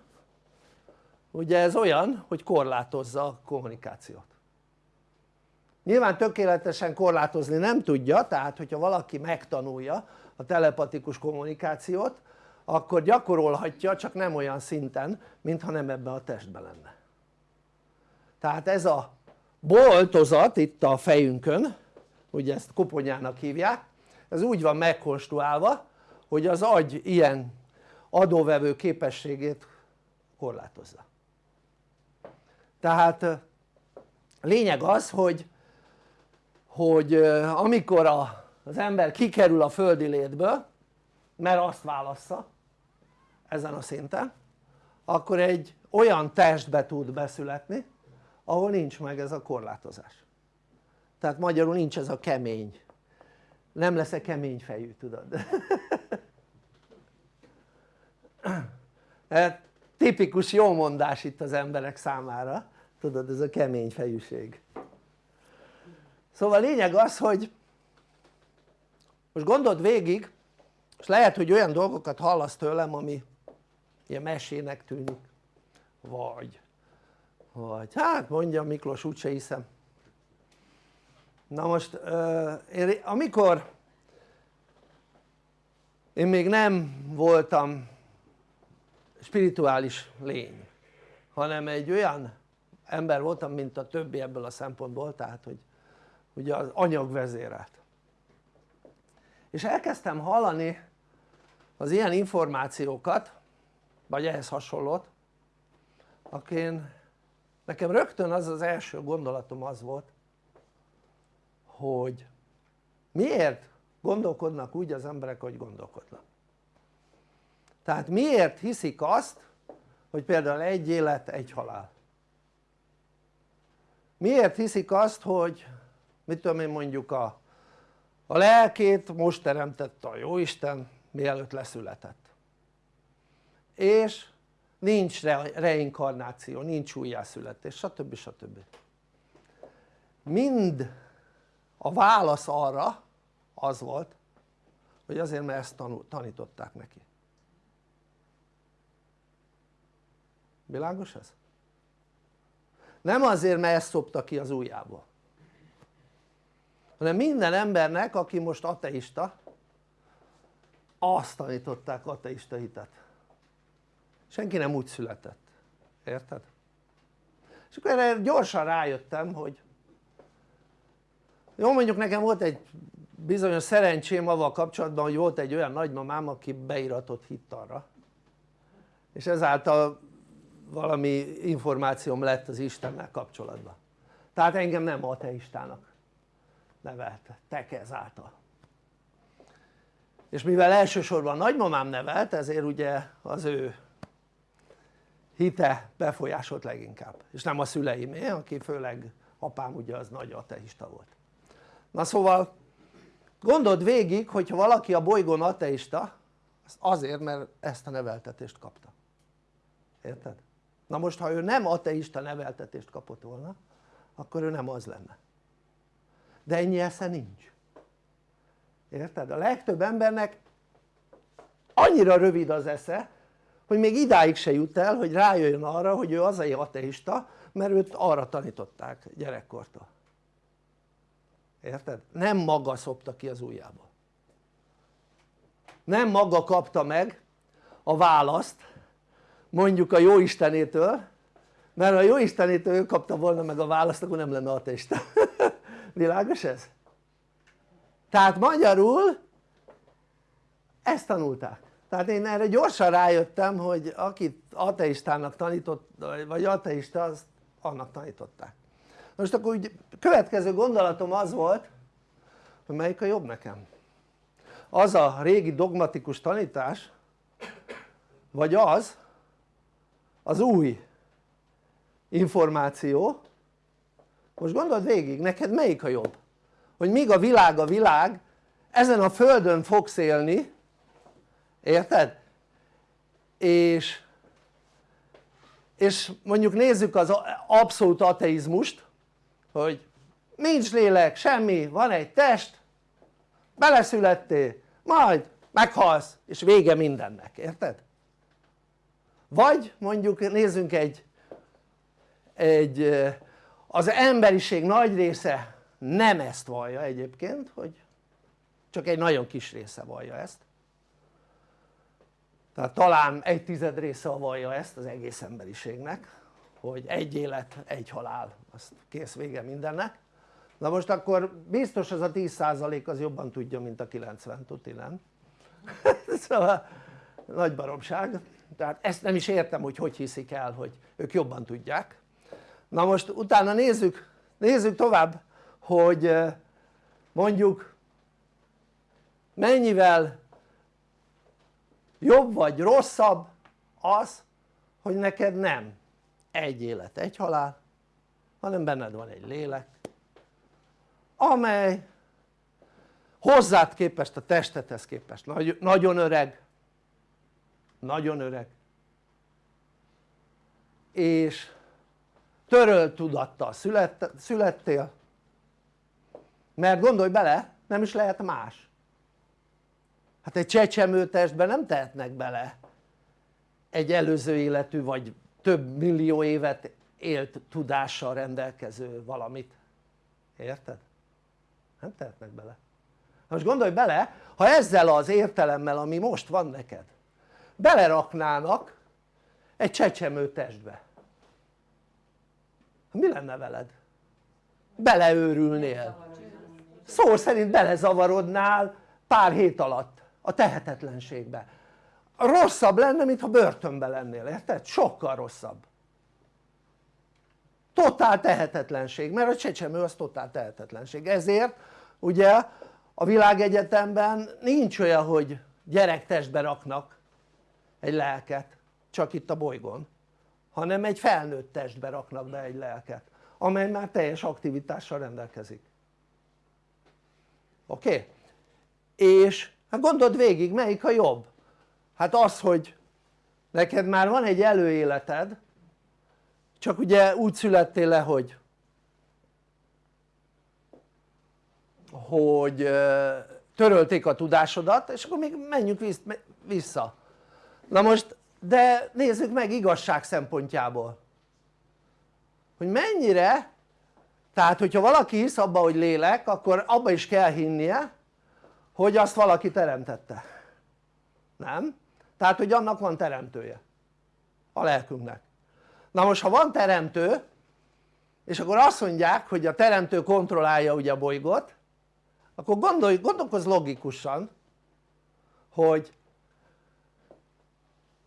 Ugye ez olyan hogy korlátozza a kommunikációt. Nyilván tökéletesen korlátozni nem tudja tehát hogyha valaki megtanulja a telepatikus kommunikációt akkor gyakorolhatja csak nem olyan szinten mintha nem ebben a testben lenne. Tehát ez a boltozat itt a fejünkön ugye ezt koponyának hívják ez úgy van megkonstruálva hogy az agy ilyen adóvevő képességét korlátozza. Tehát lényeg az hogy, hogy amikor a, az ember kikerül a földi létből mert azt válassza ezen a szinten akkor egy olyan testbe tud beszületni ahol nincs meg ez a korlátozás. Tehát magyarul nincs ez a kemény. Nem lesz-e kemény fejű tudod tipikus jó mondás itt az emberek számára. Tudod ez a kemény fejűség. Szóval lényeg az hogy most gondold végig és lehet hogy olyan dolgokat hallasz tőlem ami ilyen mesének tűnik. Vagy. Vagy. Hát mondja Miklós úgyse hiszem. Na most én, amikor én még nem voltam spirituális lény hanem egy olyan ember voltam mint a többi ebből a szempontból tehát hogy ugye az anyag vezérelt. És elkezdtem hallani az ilyen információkat vagy ehhez hasonlót én, nekem rögtön az az első gondolatom az volt hogy miért gondolkodnak úgy az emberek hogy gondolkodnak tehát miért hiszik azt hogy például egy élet egy halál miért hiszik azt hogy mit tudom én mondjuk a, a lelkét most teremtette a jóisten mielőtt leszületett és nincs reinkarnáció, nincs újjászületés stb. stb. mind a válasz arra az volt hogy azért mert ezt tanították neki világos ez? nem azért mert ezt szopta ki az ujjából hanem minden embernek aki most ateista azt tanították ateista hitet senki nem úgy született, érted? és akkor erre gyorsan rájöttem hogy jó mondjuk nekem volt egy bizonyos szerencsém avval kapcsolatban hogy volt egy olyan nagymamám aki beiratott hitt arra és ezáltal valami információm lett az Istennel kapcsolatban. Tehát engem nem ateistának nevelt tek ezáltal. És mivel elsősorban nagymamám nevelt ezért ugye az ő hite befolyásolt leginkább. És nem a szüleimé aki főleg apám ugye az nagy ateista volt. Na szóval gondold végig hogyha valaki a bolygón ateista az azért mert ezt a neveltetést kapta. Érted? Na most ha ő nem ateista neveltetést kapott volna akkor ő nem az lenne de ennyi esze nincs érted? a legtöbb embernek annyira rövid az esze hogy még idáig se jut el hogy rájöjjön arra hogy ő azért ateista mert őt arra tanították gyerekkortól érted? nem maga szopta ki az ujjába nem maga kapta meg a választ mondjuk a jóistenétől mert ha a jóistenétől ő kapta volna meg a választ akkor nem lenne ateista. Világos ez? tehát magyarul ezt tanulták. Tehát én erre gyorsan rájöttem hogy akit ateistának tanított vagy ateista azt annak tanították. Most akkor úgy következő gondolatom az volt hogy melyik a jobb nekem? Az a régi dogmatikus tanítás vagy az az új információ most gondold végig neked melyik a jobb hogy míg a világ a világ ezen a földön fogsz élni érted? és és mondjuk nézzük az abszolút ateizmust hogy nincs lélek, semmi, van egy test beleszülettél, majd meghalsz és vége mindennek, érted? Vagy mondjuk nézzünk egy, egy az emberiség nagy része nem ezt vallja egyébként hogy csak egy nagyon kis része vallja ezt. Tehát talán egy tized része vallja ezt az egész emberiségnek hogy egy élet, egy halál, azt kész vége mindennek. Na most akkor biztos az a 10% az jobban tudja mint a 90 tuti nem? szóval nagy baromság tehát ezt nem is értem hogy hogy hiszik el hogy ők jobban tudják. Na most utána nézzük nézzük tovább hogy mondjuk mennyivel jobb vagy rosszabb az hogy neked nem egy élet, egy halál hanem benned van egy lélek amely hozzád képest, a testethez képest nagy, nagyon öreg nagyon öreg. És törölt tudattal szület, születtél. Mert gondolj bele nem is lehet más. Hát egy csecsemő testben nem tehetnek bele. Egy előző életű vagy több millió évet élt tudással rendelkező valamit. Érted? nem tehetnek bele. Most gondolj bele ha ezzel az értelemmel ami most van neked beleraknának egy csecsemő testbe. Mi lenne veled? beleőrülnél. Szó szerint belezavarodnál pár hét alatt a tehetetlenségbe. Rosszabb lenne mintha börtönbe lennél, érted? sokkal rosszabb. Totál tehetetlenség, mert a csecsemő az totál tehetetlenség, ezért ugye a világegyetemben nincs olyan hogy gyerektestbe raknak egy lelket csak itt a bolygón hanem egy felnőtt testbe raknak be egy lelket amely már teljes aktivitással rendelkezik oké? Okay? és hát gondold végig melyik a jobb? hát az hogy neked már van egy előéleted csak ugye úgy születtél le hogy hogy törölték a tudásodat és akkor még menjünk vissza na most de nézzük meg igazság szempontjából. Hogy mennyire tehát hogyha valaki hisz abba hogy lélek akkor abba is kell hinnie hogy azt valaki teremtette. Nem? tehát hogy annak van teremtője. A lelkünknek. Na most ha van teremtő és akkor azt mondják hogy a teremtő kontrollálja ugye a bolygót akkor gondolj, gondolkozz logikusan hogy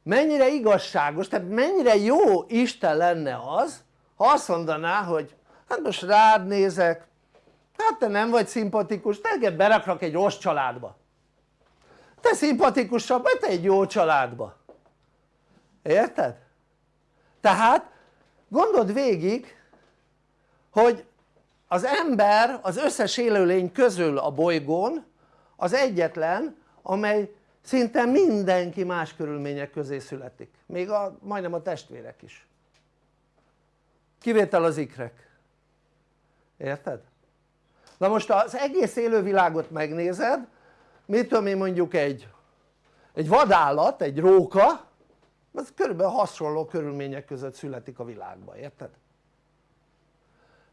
mennyire igazságos, tehát mennyire jó Isten lenne az ha azt mondaná hogy hát most rád nézek hát te nem vagy szimpatikus, téged beraknak egy rossz családba te szimpatikusabb, mert te egy jó családba érted? tehát gondold végig hogy az ember az összes élőlény közül a bolygón az egyetlen amely szinte mindenki más körülmények közé születik még a, majdnem a testvérek is kivétel az ikrek érted? na most az egész élővilágot megnézed mit tudom én mondjuk egy egy vadállat, egy róka az körülbelül hasonló körülmények között születik a világba, érted?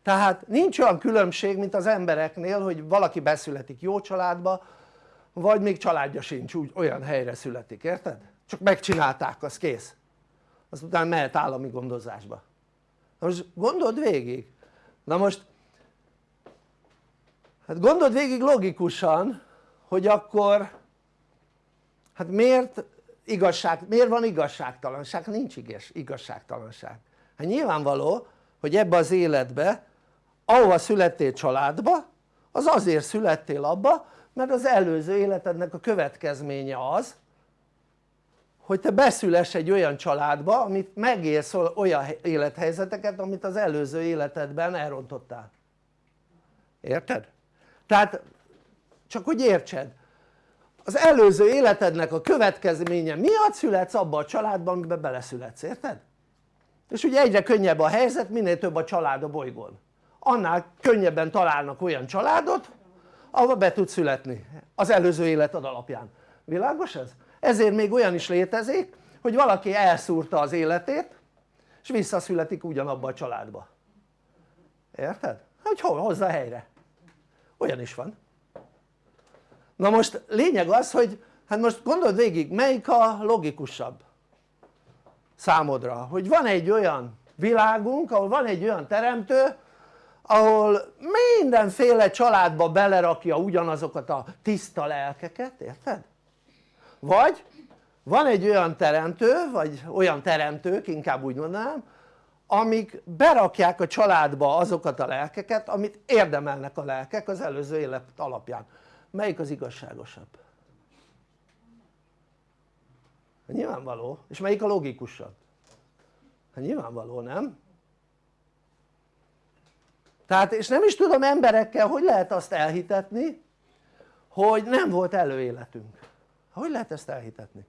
tehát nincs olyan különbség mint az embereknél hogy valaki beszületik jó családba vagy még családja sincs úgy olyan helyre születik, érted? csak megcsinálták az kész aztán mehet állami gondozásba na most gondold végig na most hát gondold végig logikusan hogy akkor hát miért igazság, miért van igazságtalanság? nincs igazságtalanság hát nyilvánvaló hogy ebbe az életbe ahova születtél családba az azért születtél abba mert az előző életednek a következménye az hogy te beszüless egy olyan családba amit megélsz olyan élethelyzeteket amit az előző életedben elrontottál érted? tehát csak hogy értsed az előző életednek a következménye miatt születsz abba a családban amiben beleszületsz, érted? és ugye egyre könnyebb a helyzet minél több a család a bolygón annál könnyebben találnak olyan családot ahol be tud születni az előző életed alapján, világos ez? ezért még olyan is létezik hogy valaki elszúrta az életét és visszaszületik ugyanabba a családba. Érted? hogy hol hozza helyre? Olyan is van. Na most lényeg az hogy hát most gondold végig melyik a logikusabb számodra? Hogy van egy olyan világunk ahol van egy olyan teremtő ahol mindenféle családba belerakja ugyanazokat a tiszta lelkeket, érted? vagy van egy olyan teremtő, vagy olyan teremtők inkább úgy mondanám amik berakják a családba azokat a lelkeket amit érdemelnek a lelkek az előző élet alapján melyik az igazságosabb? Nyilvánvaló, és melyik a logikusabb? hát nyilvánvaló nem? Tehát és nem is tudom emberekkel hogy lehet azt elhitetni hogy nem volt előéletünk. Hogy lehet ezt elhitetni?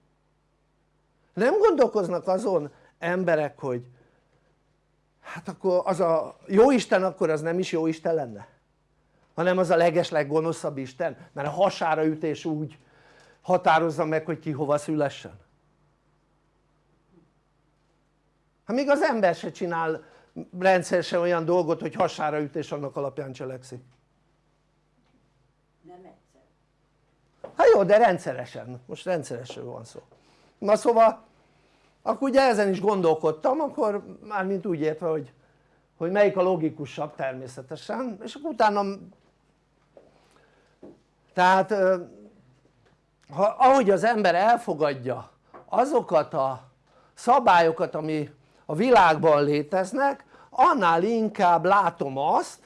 nem gondolkoznak azon emberek hogy hát akkor az a jó Isten akkor az nem is jó Isten lenne? Hanem az a legesleg gonoszabb Isten? Mert a hasára ütés úgy határozza meg hogy ki hova szülessen. Hát még az ember se csinál rendszeresen olyan dolgot hogy hasára ütés annak alapján cselekszik. Nem egyszer. hát jó de rendszeresen, most rendszeresen van szó. Na szóval akkor ugye ezen is gondolkodtam akkor mármint úgy értve hogy, hogy melyik a logikusabb természetesen és akkor utána tehát ha, ahogy az ember elfogadja azokat a szabályokat ami a világban léteznek annál inkább látom azt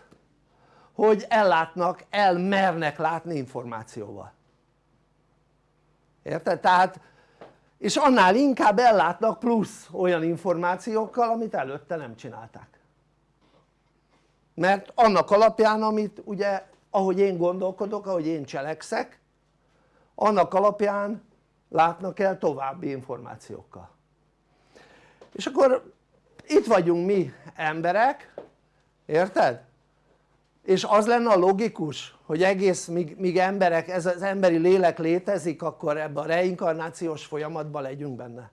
hogy ellátnak, elmernek látni információval. Érted? tehát és annál inkább ellátnak plusz olyan információkkal amit előtte nem csinálták. Mert annak alapján amit ugye ahogy én gondolkodok, ahogy én cselekszek annak alapján látnak el további információkkal. És akkor itt vagyunk mi emberek érted? és az lenne a logikus hogy egész míg, míg emberek, ez az emberi lélek létezik akkor ebben a reinkarnációs folyamatban legyünk benne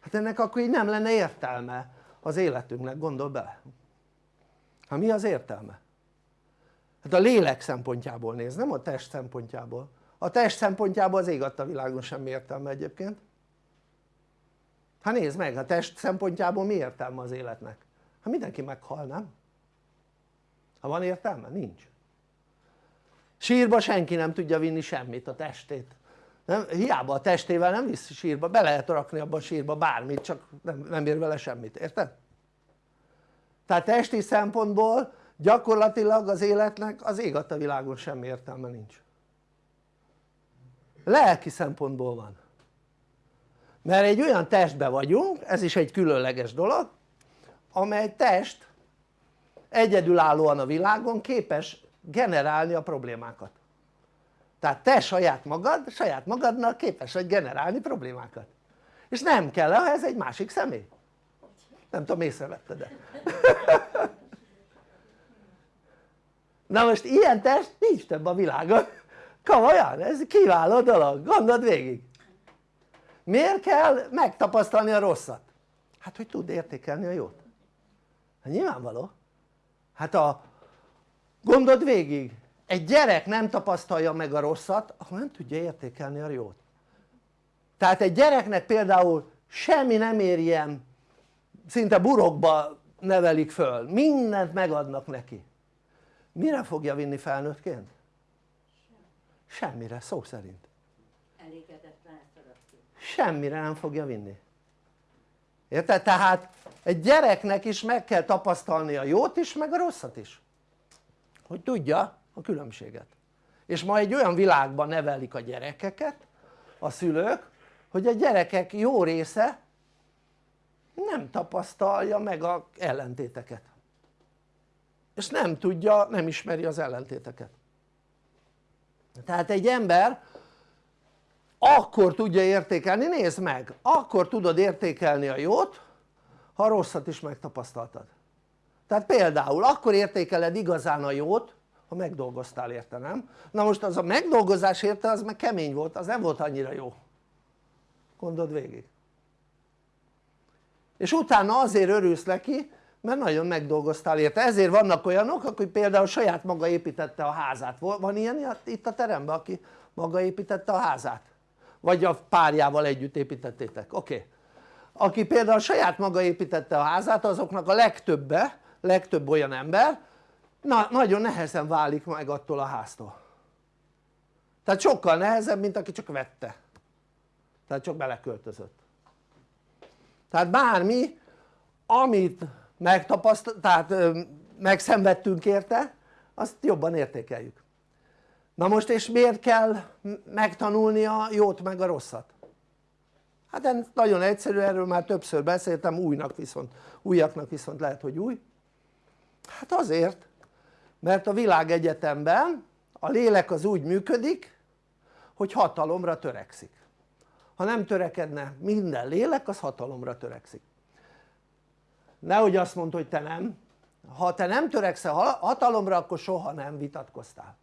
hát ennek akkor így nem lenne értelme az életünknek gondol bele hát mi az értelme? hát a lélek szempontjából néz, nem a test szempontjából a test szempontjából az ég adta világon semmi értelme egyébként hát nézd meg, a test szempontjából mi értelme az életnek? hát mindenki meghal, nem? ha van értelme? nincs sírba senki nem tudja vinni semmit a testét nem? hiába a testével nem visz sírba, be lehet rakni abba a sírba bármit csak nem, nem ér vele semmit, érted? tehát testi szempontból gyakorlatilag az életnek az ég a világon semmi értelme nincs lelki szempontból van mert egy olyan testbe vagyunk, ez is egy különleges dolog amely test egyedülállóan a világon képes generálni a problémákat. Tehát te saját magad, saját magadnak képes vagy generálni problémákat. És nem kell ez egy másik személy. Nem tudom észrevetted-e? Na most ilyen test nincs több a világon. Komolyan, ez kiváló dolog, gondold végig miért kell megtapasztalni a rosszat? hát hogy tud értékelni a jót. Hát nyilvánvaló. Hát a gondold végig egy gyerek nem tapasztalja meg a rosszat akkor nem tudja értékelni a jót. Tehát egy gyereknek például semmi nem ér ilyen szinte burokba nevelik föl, mindent megadnak neki. Mire fogja vinni felnőttként? semmire, szó szerint semmire nem fogja vinni. Érted? tehát egy gyereknek is meg kell tapasztalni a jót is meg a rosszat is. Hogy tudja a különbséget. És ma egy olyan világban nevelik a gyerekeket a szülők hogy a gyerekek jó része nem tapasztalja meg a ellentéteket. És nem tudja, nem ismeri az ellentéteket. Tehát egy ember akkor tudja értékelni, nézd meg, akkor tudod értékelni a jót ha a rosszat is megtapasztaltad. Tehát például akkor értékeled igazán a jót ha megdolgoztál érte nem? na most az a megdolgozás érte az meg kemény volt az nem volt annyira jó. Gondold végig. És utána azért örülsz neki mert nagyon megdolgoztál érte, ezért vannak olyanok aki például saját maga építette a házát, van ilyen itt a teremben aki maga építette a házát? Vagy a párjával együtt építettétek, oké. Okay. aki például saját maga építette a házát azoknak a legtöbbe, legtöbb olyan ember na, nagyon nehezen válik meg attól a háztól. Tehát sokkal nehezebb mint aki csak vette. Tehát csak beleköltözött. Tehát bármi amit megtapasztal, tehát megszenvedtünk érte azt jobban értékeljük na most és miért kell megtanulni a jót meg a rosszat? hát ez nagyon egyszerű, erről már többször beszéltem, újnak viszont, újaknak viszont lehet hogy új. Hát azért mert a világegyetemben a lélek az úgy működik hogy hatalomra törekszik. Ha nem törekedne minden lélek az hatalomra törekszik. Nehogy azt mondd hogy te nem. Ha te nem törekszel hatalomra akkor soha nem vitatkoztál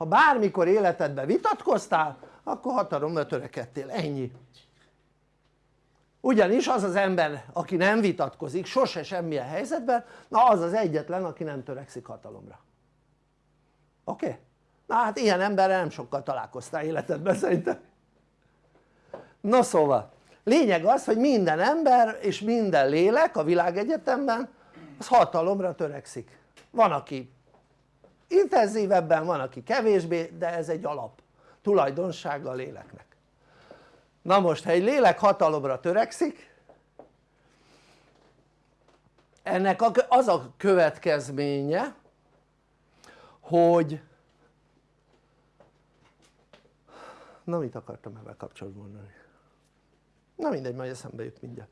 ha bármikor életedben vitatkoztál akkor hatalomra törekedtél, ennyi ugyanis az az ember aki nem vitatkozik sose semmilyen helyzetben na az az egyetlen aki nem törekszik hatalomra oké? Okay? na hát ilyen emberrel nem sokkal találkoztál életedben szerintem na szóval lényeg az hogy minden ember és minden lélek a világegyetemben az hatalomra törekszik van aki intenzívebben, van aki kevésbé de ez egy alap tulajdonsága a léleknek. Na most ha egy lélek hatalomra törekszik ennek az a következménye hogy na mit akartam ebben kapcsolatban mondani? Na mindegy majd eszembe jut mindjárt.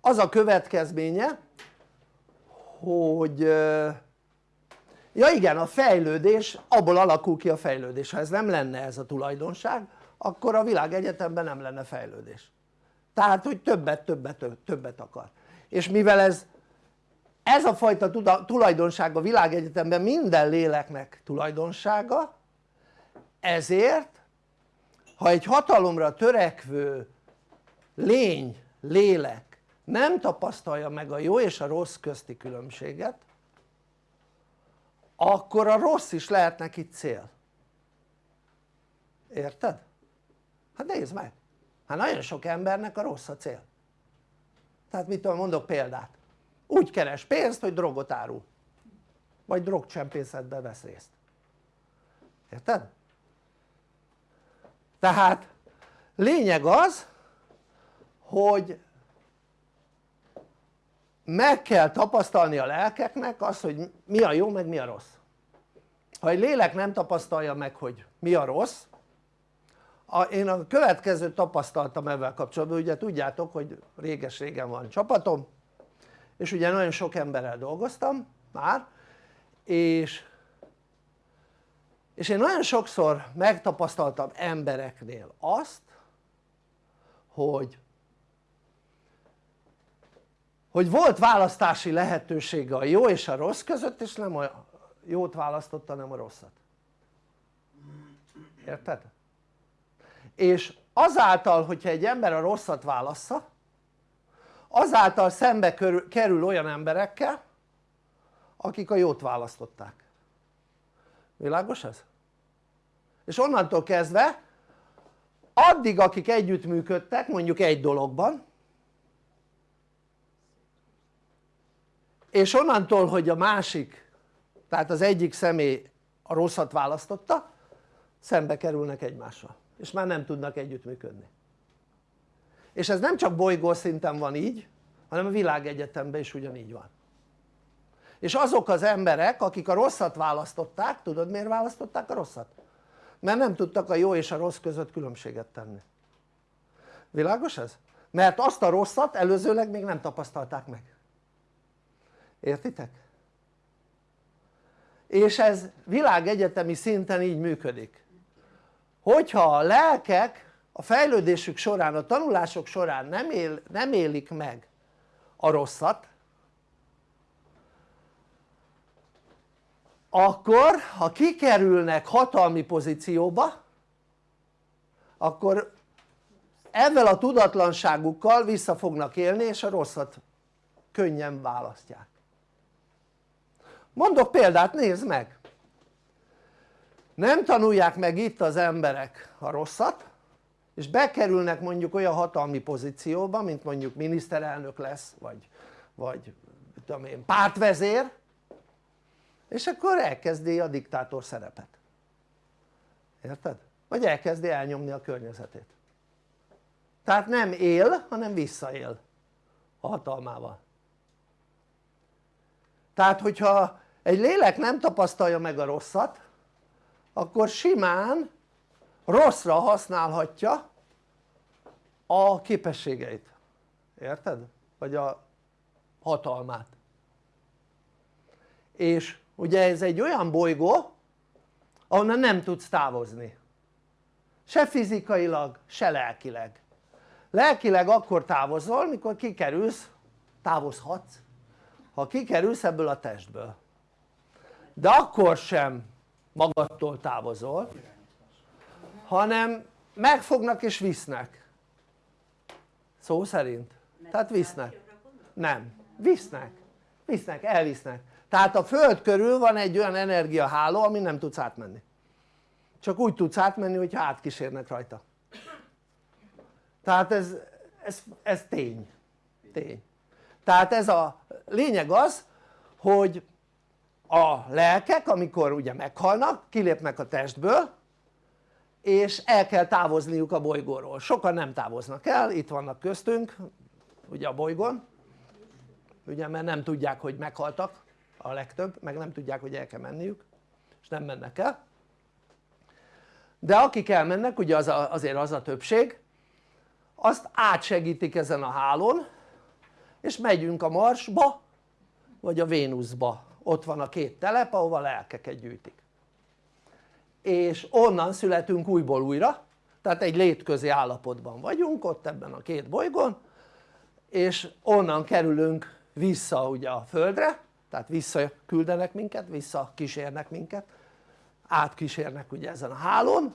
Az a következménye hogy ja igen a fejlődés abból alakul ki a fejlődés. Ha ez nem lenne ez a tulajdonság akkor a világegyetemben nem lenne fejlődés. Tehát hogy többet többet többet akar. És mivel ez ez a fajta tulajdonság a világegyetemben minden léleknek tulajdonsága ezért ha egy hatalomra törekvő lény, lélek nem tapasztalja meg a jó és a rossz közti különbséget akkor a rossz is lehet neki cél. Érted? hát nézd meg. Hát nagyon sok embernek a rossz a cél. Tehát mit tudom mondok példát? Úgy keres pénzt hogy drogot árul. Vagy drogcsempészetbe vesz részt. Érted? tehát lényeg az hogy meg kell tapasztalni a lelkeknek azt hogy mi a jó meg mi a rossz. Ha egy lélek nem tapasztalja meg hogy mi a rossz a, én a következőt tapasztaltam ebben kapcsolatban ugye tudjátok hogy réges-régen van csapatom és ugye nagyon sok emberrel dolgoztam már és és én nagyon sokszor megtapasztaltam embereknél azt hogy hogy volt választási lehetősége a jó és a rossz között és nem a jót választotta hanem a rosszat érted? és azáltal hogyha egy ember a rosszat válassza azáltal szembe kerül olyan emberekkel akik a jót választották világos ez? és onnantól kezdve addig akik együttműködtek mondjuk egy dologban és onnantól hogy a másik tehát az egyik személy a rosszat választotta szembe kerülnek egymással. És már nem tudnak együttműködni. És ez nem csak bolygó szinten van így hanem a világegyetemben is ugyanígy van. És azok az emberek akik a rosszat választották, tudod miért választották a rosszat? mert nem tudtak a jó és a rossz között különbséget tenni. Világos ez? mert azt a rosszat előzőleg még nem tapasztalták meg értitek? és ez világegyetemi szinten így működik hogyha a lelkek a fejlődésük során, a tanulások során nem, él, nem élik meg a rosszat akkor ha kikerülnek hatalmi pozícióba akkor ezzel a tudatlanságukkal vissza fognak élni és a rosszat könnyen választják mondok példát nézd meg. Nem tanulják meg itt az emberek a rosszat és bekerülnek mondjuk olyan hatalmi pozícióba mint mondjuk miniszterelnök lesz vagy, vagy tudom én pártvezér és akkor elkezdi a diktátor szerepet. Érted? vagy elkezdi elnyomni a környezetét. Tehát nem él hanem visszaél a hatalmával. Tehát hogyha egy lélek nem tapasztalja meg a rosszat akkor simán rosszra használhatja a képességeit, érted? vagy a hatalmát. És ugye ez egy olyan bolygó ahonnan nem tudsz távozni. Se fizikailag se lelkileg. Lelkileg akkor távozol mikor kikerülsz, távozhatsz. Ha kikerülsz ebből a testből de akkor sem magadtól távozol hanem megfognak és visznek. Szó szerint. Tehát visznek. Nem, visznek. Visznek, elvisznek. Tehát a föld körül van egy olyan energiaháló ami nem tudsz átmenni. Csak úgy tudsz átmenni hogyha átkísérnek rajta. Tehát ez, ez, ez tény. Tény. Tehát ez a lényeg az hogy a lelkek amikor ugye meghalnak kilépnek a testből és el kell távozniuk a bolygóról, sokan nem távoznak el, itt vannak köztünk ugye a bolygón ugye mert nem tudják hogy meghaltak a legtöbb, meg nem tudják hogy el kell menniük és nem mennek el. De akik elmennek ugye az a, azért az a többség azt átsegítik ezen a hálón és megyünk a Marsba vagy a Vénuszba ott van a két telep ahova lelkeket gyűjtik. És onnan születünk újból újra. Tehát egy létközi állapotban vagyunk ott ebben a két bolygón és onnan kerülünk vissza ugye a Földre. Tehát visszaküldenek minket, visszakísérnek minket. Átkísérnek ugye ezen a hálón.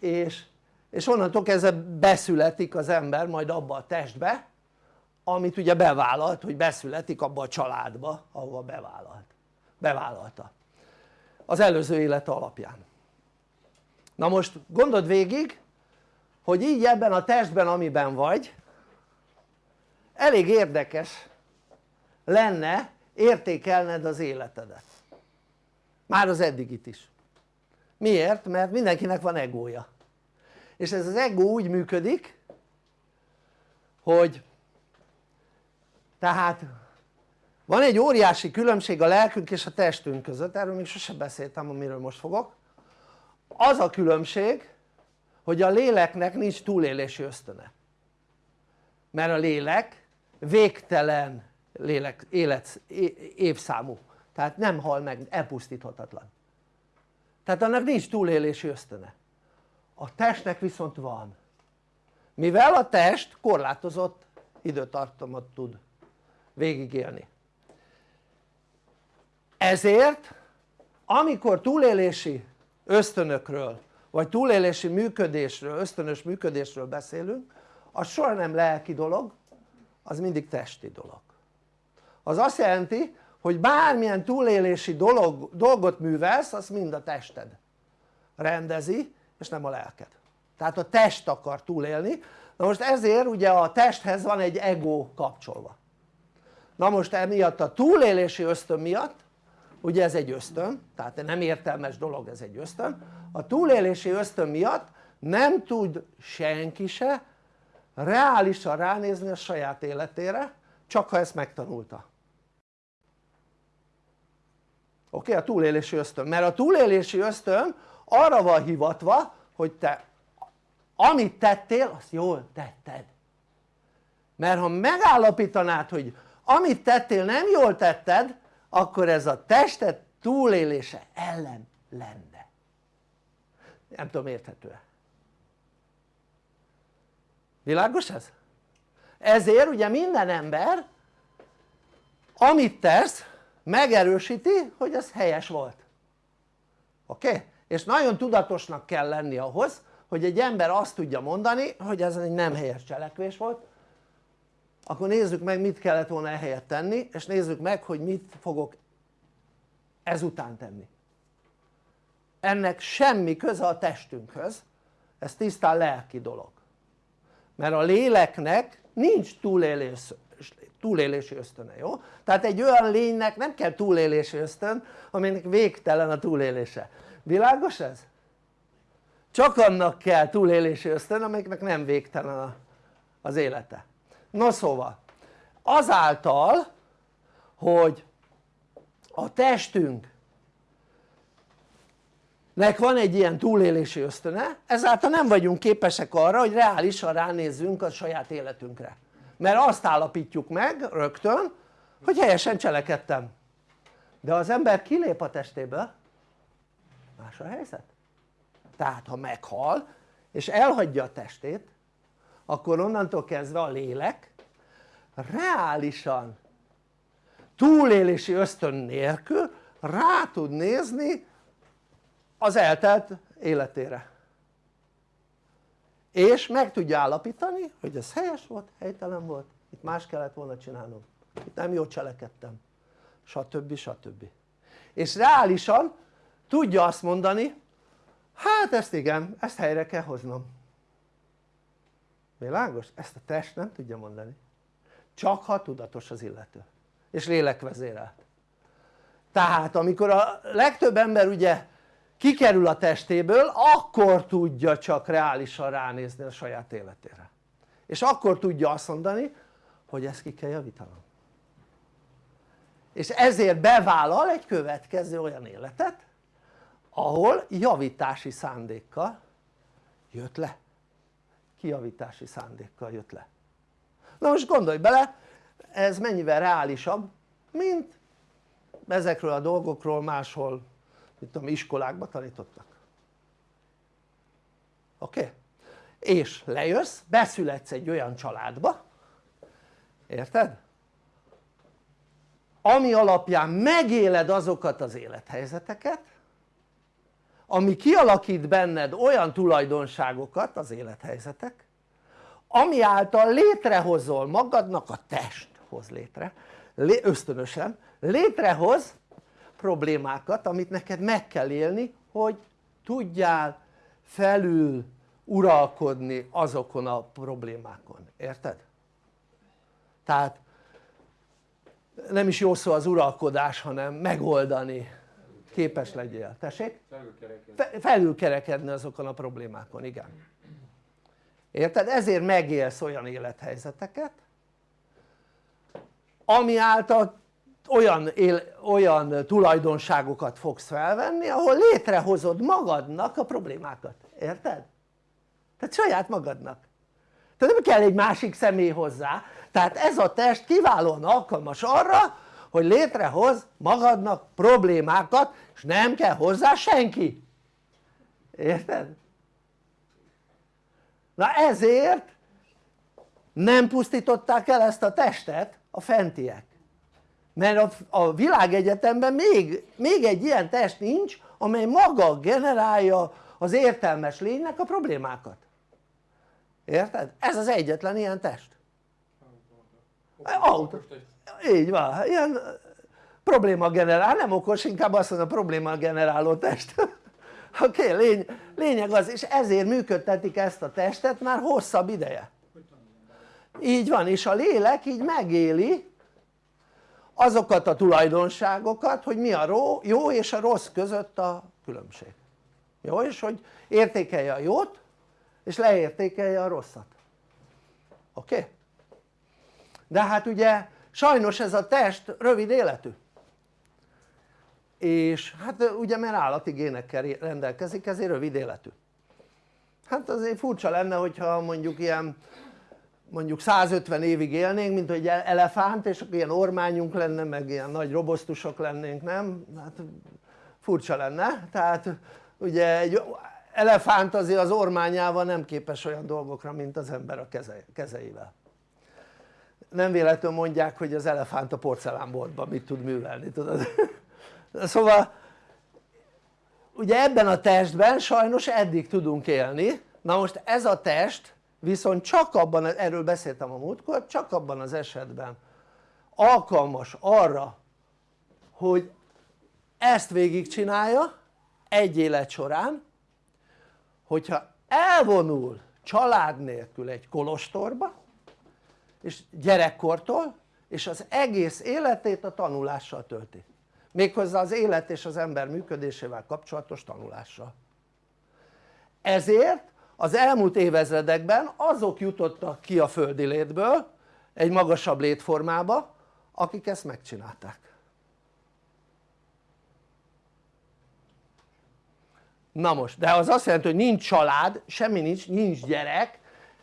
És, és onnantól kezdve beszületik az ember majd abba a testbe amit ugye bevállalt hogy beszületik abba a családba ahova bevállalt, bevállalta. Az előző élete alapján. Na most gondold végig hogy így ebben a testben amiben vagy elég érdekes lenne értékelned az életedet. Már az eddigit is. Miért? mert mindenkinek van egója. És ez az ego úgy működik hogy tehát van egy óriási különbség a lelkünk és a testünk között, erről még sosem beszéltem amiről most fogok. Az a különbség hogy a léleknek nincs túlélési ösztöne. Mert a lélek végtelen lélek, élet, évszámú. Tehát nem hal meg, elpusztíthatatlan. Tehát annak nincs túlélési ösztöne. A testnek viszont van. Mivel a test korlátozott időtartamot tud végigélni. Ezért amikor túlélési ösztönökről vagy túlélési működésről, ösztönös működésről beszélünk az soha nem lelki dolog az mindig testi dolog. Az azt jelenti hogy bármilyen túlélési dolog, dolgot művelsz az mind a tested rendezi és nem a lelked. Tehát a test akar túlélni. Na most ezért ugye a testhez van egy ego kapcsolva na most emiatt a túlélési ösztön miatt ugye ez egy ösztön tehát nem értelmes dolog ez egy ösztön a túlélési ösztön miatt nem tud senki se reálisan ránézni a saját életére csak ha ezt megtanulta oké? Okay? a túlélési ösztön, mert a túlélési ösztön arra van hivatva hogy te amit tettél azt jól tetted mert ha megállapítanád hogy amit tettél nem jól tetted akkor ez a tested túlélése ellen lenne nem tudom érthető-e világos ez? ezért ugye minden ember amit tesz megerősíti hogy ez helyes volt oké? Okay? és nagyon tudatosnak kell lenni ahhoz hogy egy ember azt tudja mondani hogy ez egy nem helyes cselekvés volt akkor nézzük meg mit kellett volna ehelyett tenni és nézzük meg hogy mit fogok ezután tenni ennek semmi köze a testünkhöz ez tisztán lelki dolog mert a léleknek nincs túlélés, túlélési ösztöne, jó? tehát egy olyan lénynek nem kell túlélési ösztön aminek végtelen a túlélése, világos ez? csak annak kell túlélési ösztön amelyiknek nem végtelen az élete no szóval azáltal hogy a testünk nek van egy ilyen túlélési ösztöne ezáltal nem vagyunk képesek arra hogy reálisan ránézzünk a saját életünkre. Mert azt állapítjuk meg rögtön hogy helyesen cselekedtem. De az ember kilép a testéből más a helyzet. Tehát ha meghal és elhagyja a testét akkor onnantól kezdve a lélek reálisan túlélési ösztön nélkül rá tud nézni az eltelt életére és meg tudja állapítani hogy ez helyes volt, helytelen volt, itt más kellett volna csinálnom, itt nem jól cselekedtem stb. stb. és reálisan tudja azt mondani hát ezt igen, ezt helyre kell hoznom világos? ezt a test nem tudja mondani. Csak ha tudatos az illető. És lélekvezérelt tehát amikor a legtöbb ember ugye kikerül a testéből akkor tudja csak reálisan ránézni a saját életére. És akkor tudja azt mondani hogy ezt ki kell javítanom. És ezért bevállal egy következő olyan életet ahol javítási szándékkal jött le kijavítási szándékkal jött le na most gondolj bele ez mennyivel reálisabb mint ezekről a dolgokról máshol mit tudom iskolákban tanítottak oké? Okay? és lejössz, beszületsz egy olyan családba érted? ami alapján megéled azokat az élethelyzeteket ami kialakít benned olyan tulajdonságokat az élethelyzetek ami által létrehozol magadnak a test hoz létre ösztönösen létrehoz problémákat amit neked meg kell élni hogy tudjál felül uralkodni azokon a problémákon, érted? tehát nem is jó szó az uralkodás hanem megoldani képes legyél, tessék? Felülkerekedni. felülkerekedni azokon a problémákon, igen érted? ezért megélsz olyan élethelyzeteket ami által olyan, él, olyan tulajdonságokat fogsz felvenni ahol létrehozod magadnak a problémákat, érted? tehát saját magadnak tehát nem kell egy másik személy hozzá tehát ez a test kiválóan alkalmas arra hogy létrehoz magadnak problémákat és nem kell hozzá senki. Érted? na ezért nem pusztították el ezt a testet a fentiek. Mert a, a világegyetemben még, még egy ilyen test nincs amely maga generálja az értelmes lénynek a problémákat. Érted? ez az egyetlen ilyen test. Autó, így van, ilyen probléma generál, nem okos, inkább azt mondom probléma generáló test oké, okay, lény, lényeg az, és ezért működtetik ezt a testet már hosszabb ideje így van, és a lélek így megéli azokat a tulajdonságokat hogy mi a jó és a rossz között a különbség jó? és hogy értékelje a jót és leértékelje a rosszat oké? Okay? de hát ugye sajnos ez a test rövid életű. És hát ugye mert állati génekkel rendelkezik ezért rövid életű. Hát azért furcsa lenne hogyha mondjuk ilyen mondjuk 150 évig élnénk mint hogy elefánt és akkor ilyen ormányunk lenne meg ilyen nagy robosztusok lennénk nem? hát furcsa lenne. Tehát ugye egy elefánt azért az ormányával nem képes olyan dolgokra mint az ember a kezeivel nem véletlenül mondják hogy az elefánt a porcelánboltban mit tud művelni tudod? Szóval ugye ebben a testben sajnos eddig tudunk élni. Na most ez a test viszont csak abban, erről beszéltem a múltkor, csak abban az esetben alkalmas arra hogy ezt végigcsinálja egy élet során hogyha elvonul család nélkül egy kolostorba és gyerekkortól és az egész életét a tanulással tölti. Méghozzá az élet és az ember működésével kapcsolatos tanulással. Ezért az elmúlt évezredekben azok jutottak ki a földi létből egy magasabb létformába akik ezt megcsinálták. Na most de az azt jelenti hogy nincs család, semmi nincs, nincs gyerek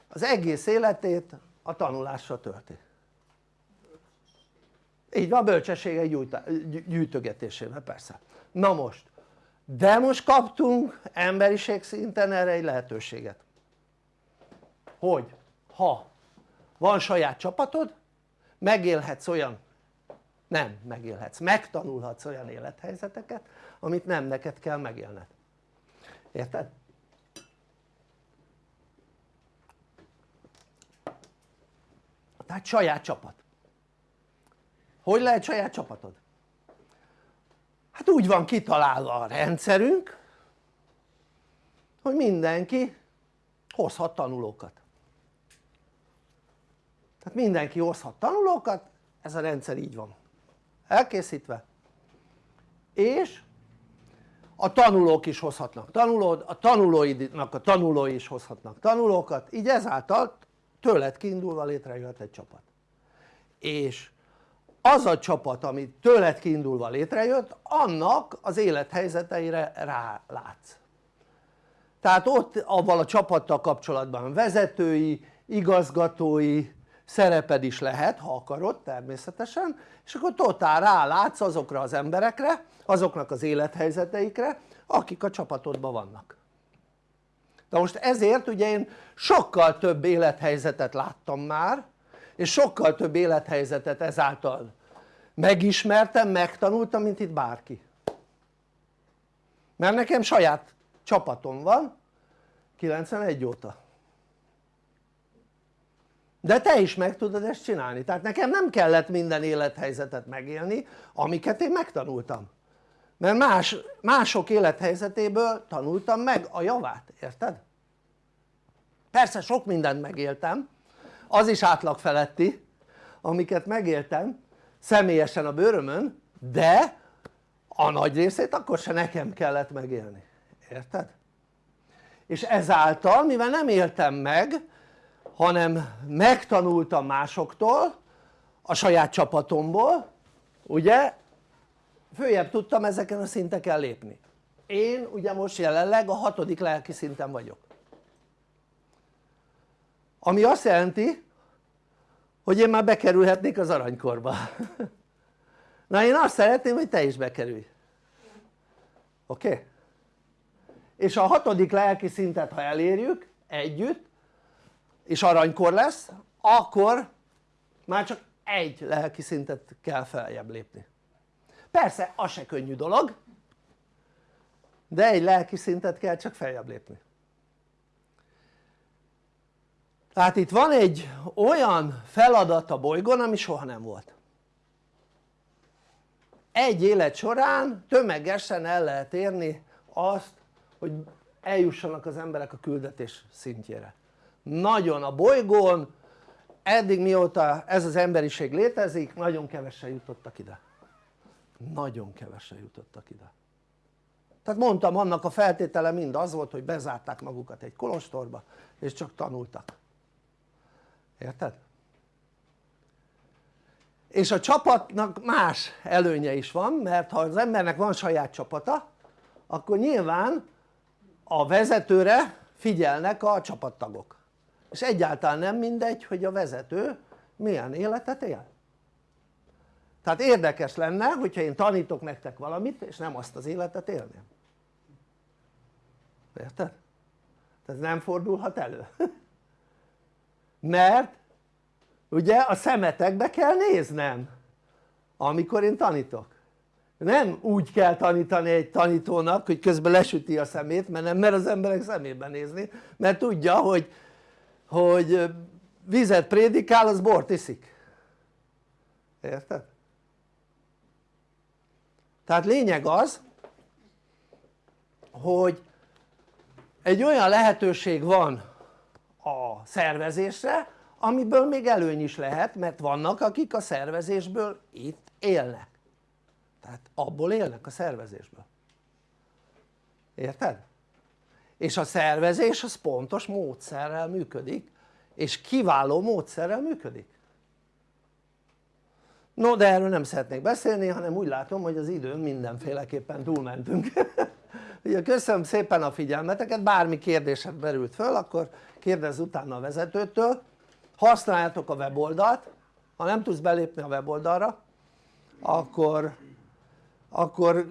az egész életét a tanulással tölti. Így van bölcsességek gyűjtögetésével persze. Na most de most kaptunk emberiség szinten erre egy lehetőséget. Hogy ha van saját csapatod megélhetsz olyan nem megélhetsz, megtanulhatsz olyan élethelyzeteket amit nem neked kell megélned. Érted? Tehát saját csapat. Hogy lehet saját csapatod? hát úgy van kitalálva a rendszerünk hogy mindenki hozhat tanulókat. Tehát mindenki hozhat tanulókat ez a rendszer így van. Elkészítve. És a tanulók is hozhatnak tanulód, a tanulóidnak a tanulói is hozhatnak tanulókat így ezáltal tőled kiindulva létrejöhet egy csapat. És az a csapat ami tőled kiindulva létrejött annak az élethelyzeteire rálátsz tehát ott avval a csapattal kapcsolatban vezetői, igazgatói szereped is lehet ha akarod természetesen és akkor totál rálátsz azokra az emberekre azoknak az élethelyzeteikre akik a csapatodban vannak de most ezért ugye én sokkal több élethelyzetet láttam már és sokkal több élethelyzetet ezáltal megismertem, megtanultam mint itt bárki. Mert nekem saját csapatom van 91 óta. De te is meg tudod ezt csinálni, tehát nekem nem kellett minden élethelyzetet megélni amiket én megtanultam mert más, mások élethelyzetéből tanultam meg a javát, érted? persze sok mindent megéltem az is átlag feletti amiket megéltem személyesen a bőrömön de a nagy részét akkor se nekem kellett megélni, érted? és ezáltal mivel nem éltem meg hanem megtanultam másoktól a saját csapatomból ugye följebb tudtam ezeken a szinteken lépni én ugye most jelenleg a hatodik lelki szinten vagyok ami azt jelenti hogy én már bekerülhetnék az aranykorba na én azt szeretném hogy te is bekerülj oké? Okay? és a hatodik lelki szintet ha elérjük együtt és aranykor lesz akkor már csak egy lelki szintet kell feljebb lépni persze az se könnyű dolog de egy lelki szintet kell csak feljebb lépni. Tehát itt van egy olyan feladat a bolygón ami soha nem volt. Egy élet során tömegesen el lehet érni azt hogy eljussanak az emberek a küldetés szintjére. Nagyon a bolygón eddig mióta ez az emberiség létezik nagyon kevesen jutottak ide nagyon kevesen jutottak ide. Tehát mondtam annak a feltétele mind az volt hogy bezárták magukat egy kolostorba és csak tanultak. Érted? és a csapatnak más előnye is van mert ha az embernek van saját csapata akkor nyilván a vezetőre figyelnek a csapattagok. És egyáltalán nem mindegy hogy a vezető milyen életet él tehát érdekes lenne hogyha én tanítok nektek valamit és nem azt az életet élném érted? ez nem fordulhat elő mert ugye a szemetekbe kell néznem amikor én tanítok nem úgy kell tanítani egy tanítónak hogy közben lesüti a szemét mert nem mer az emberek szemébe nézni mert tudja hogy, hogy vizet prédikál az bort iszik érted? Tehát lényeg az hogy egy olyan lehetőség van a szervezésre amiből még előny is lehet mert vannak akik a szervezésből itt élnek. Tehát abból élnek a szervezésből. Érted? és a szervezés az pontos módszerrel működik és kiváló módszerrel működik no de erről nem szeretnék beszélni hanem úgy látom hogy az időn mindenféleképpen túlmentünk. Ugye köszönöm szépen a figyelmeteket. Bármi kérdésed merült föl akkor kérdezz utána a vezetőtől. Használjátok a weboldalt. Ha nem tudsz belépni a weboldalra akkor, akkor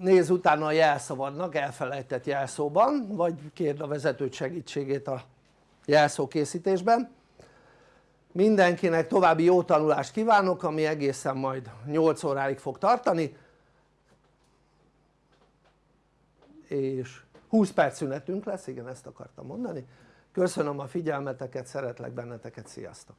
nézz utána a jelszavadnak elfelejtett jelszóban vagy kérd a vezetőt segítségét a jelszó készítésben mindenkinek további jó tanulást kívánok ami egészen majd 8 óráig fog tartani és 20 perc szünetünk lesz, igen ezt akartam mondani köszönöm a figyelmeteket, szeretlek benneteket, sziasztok!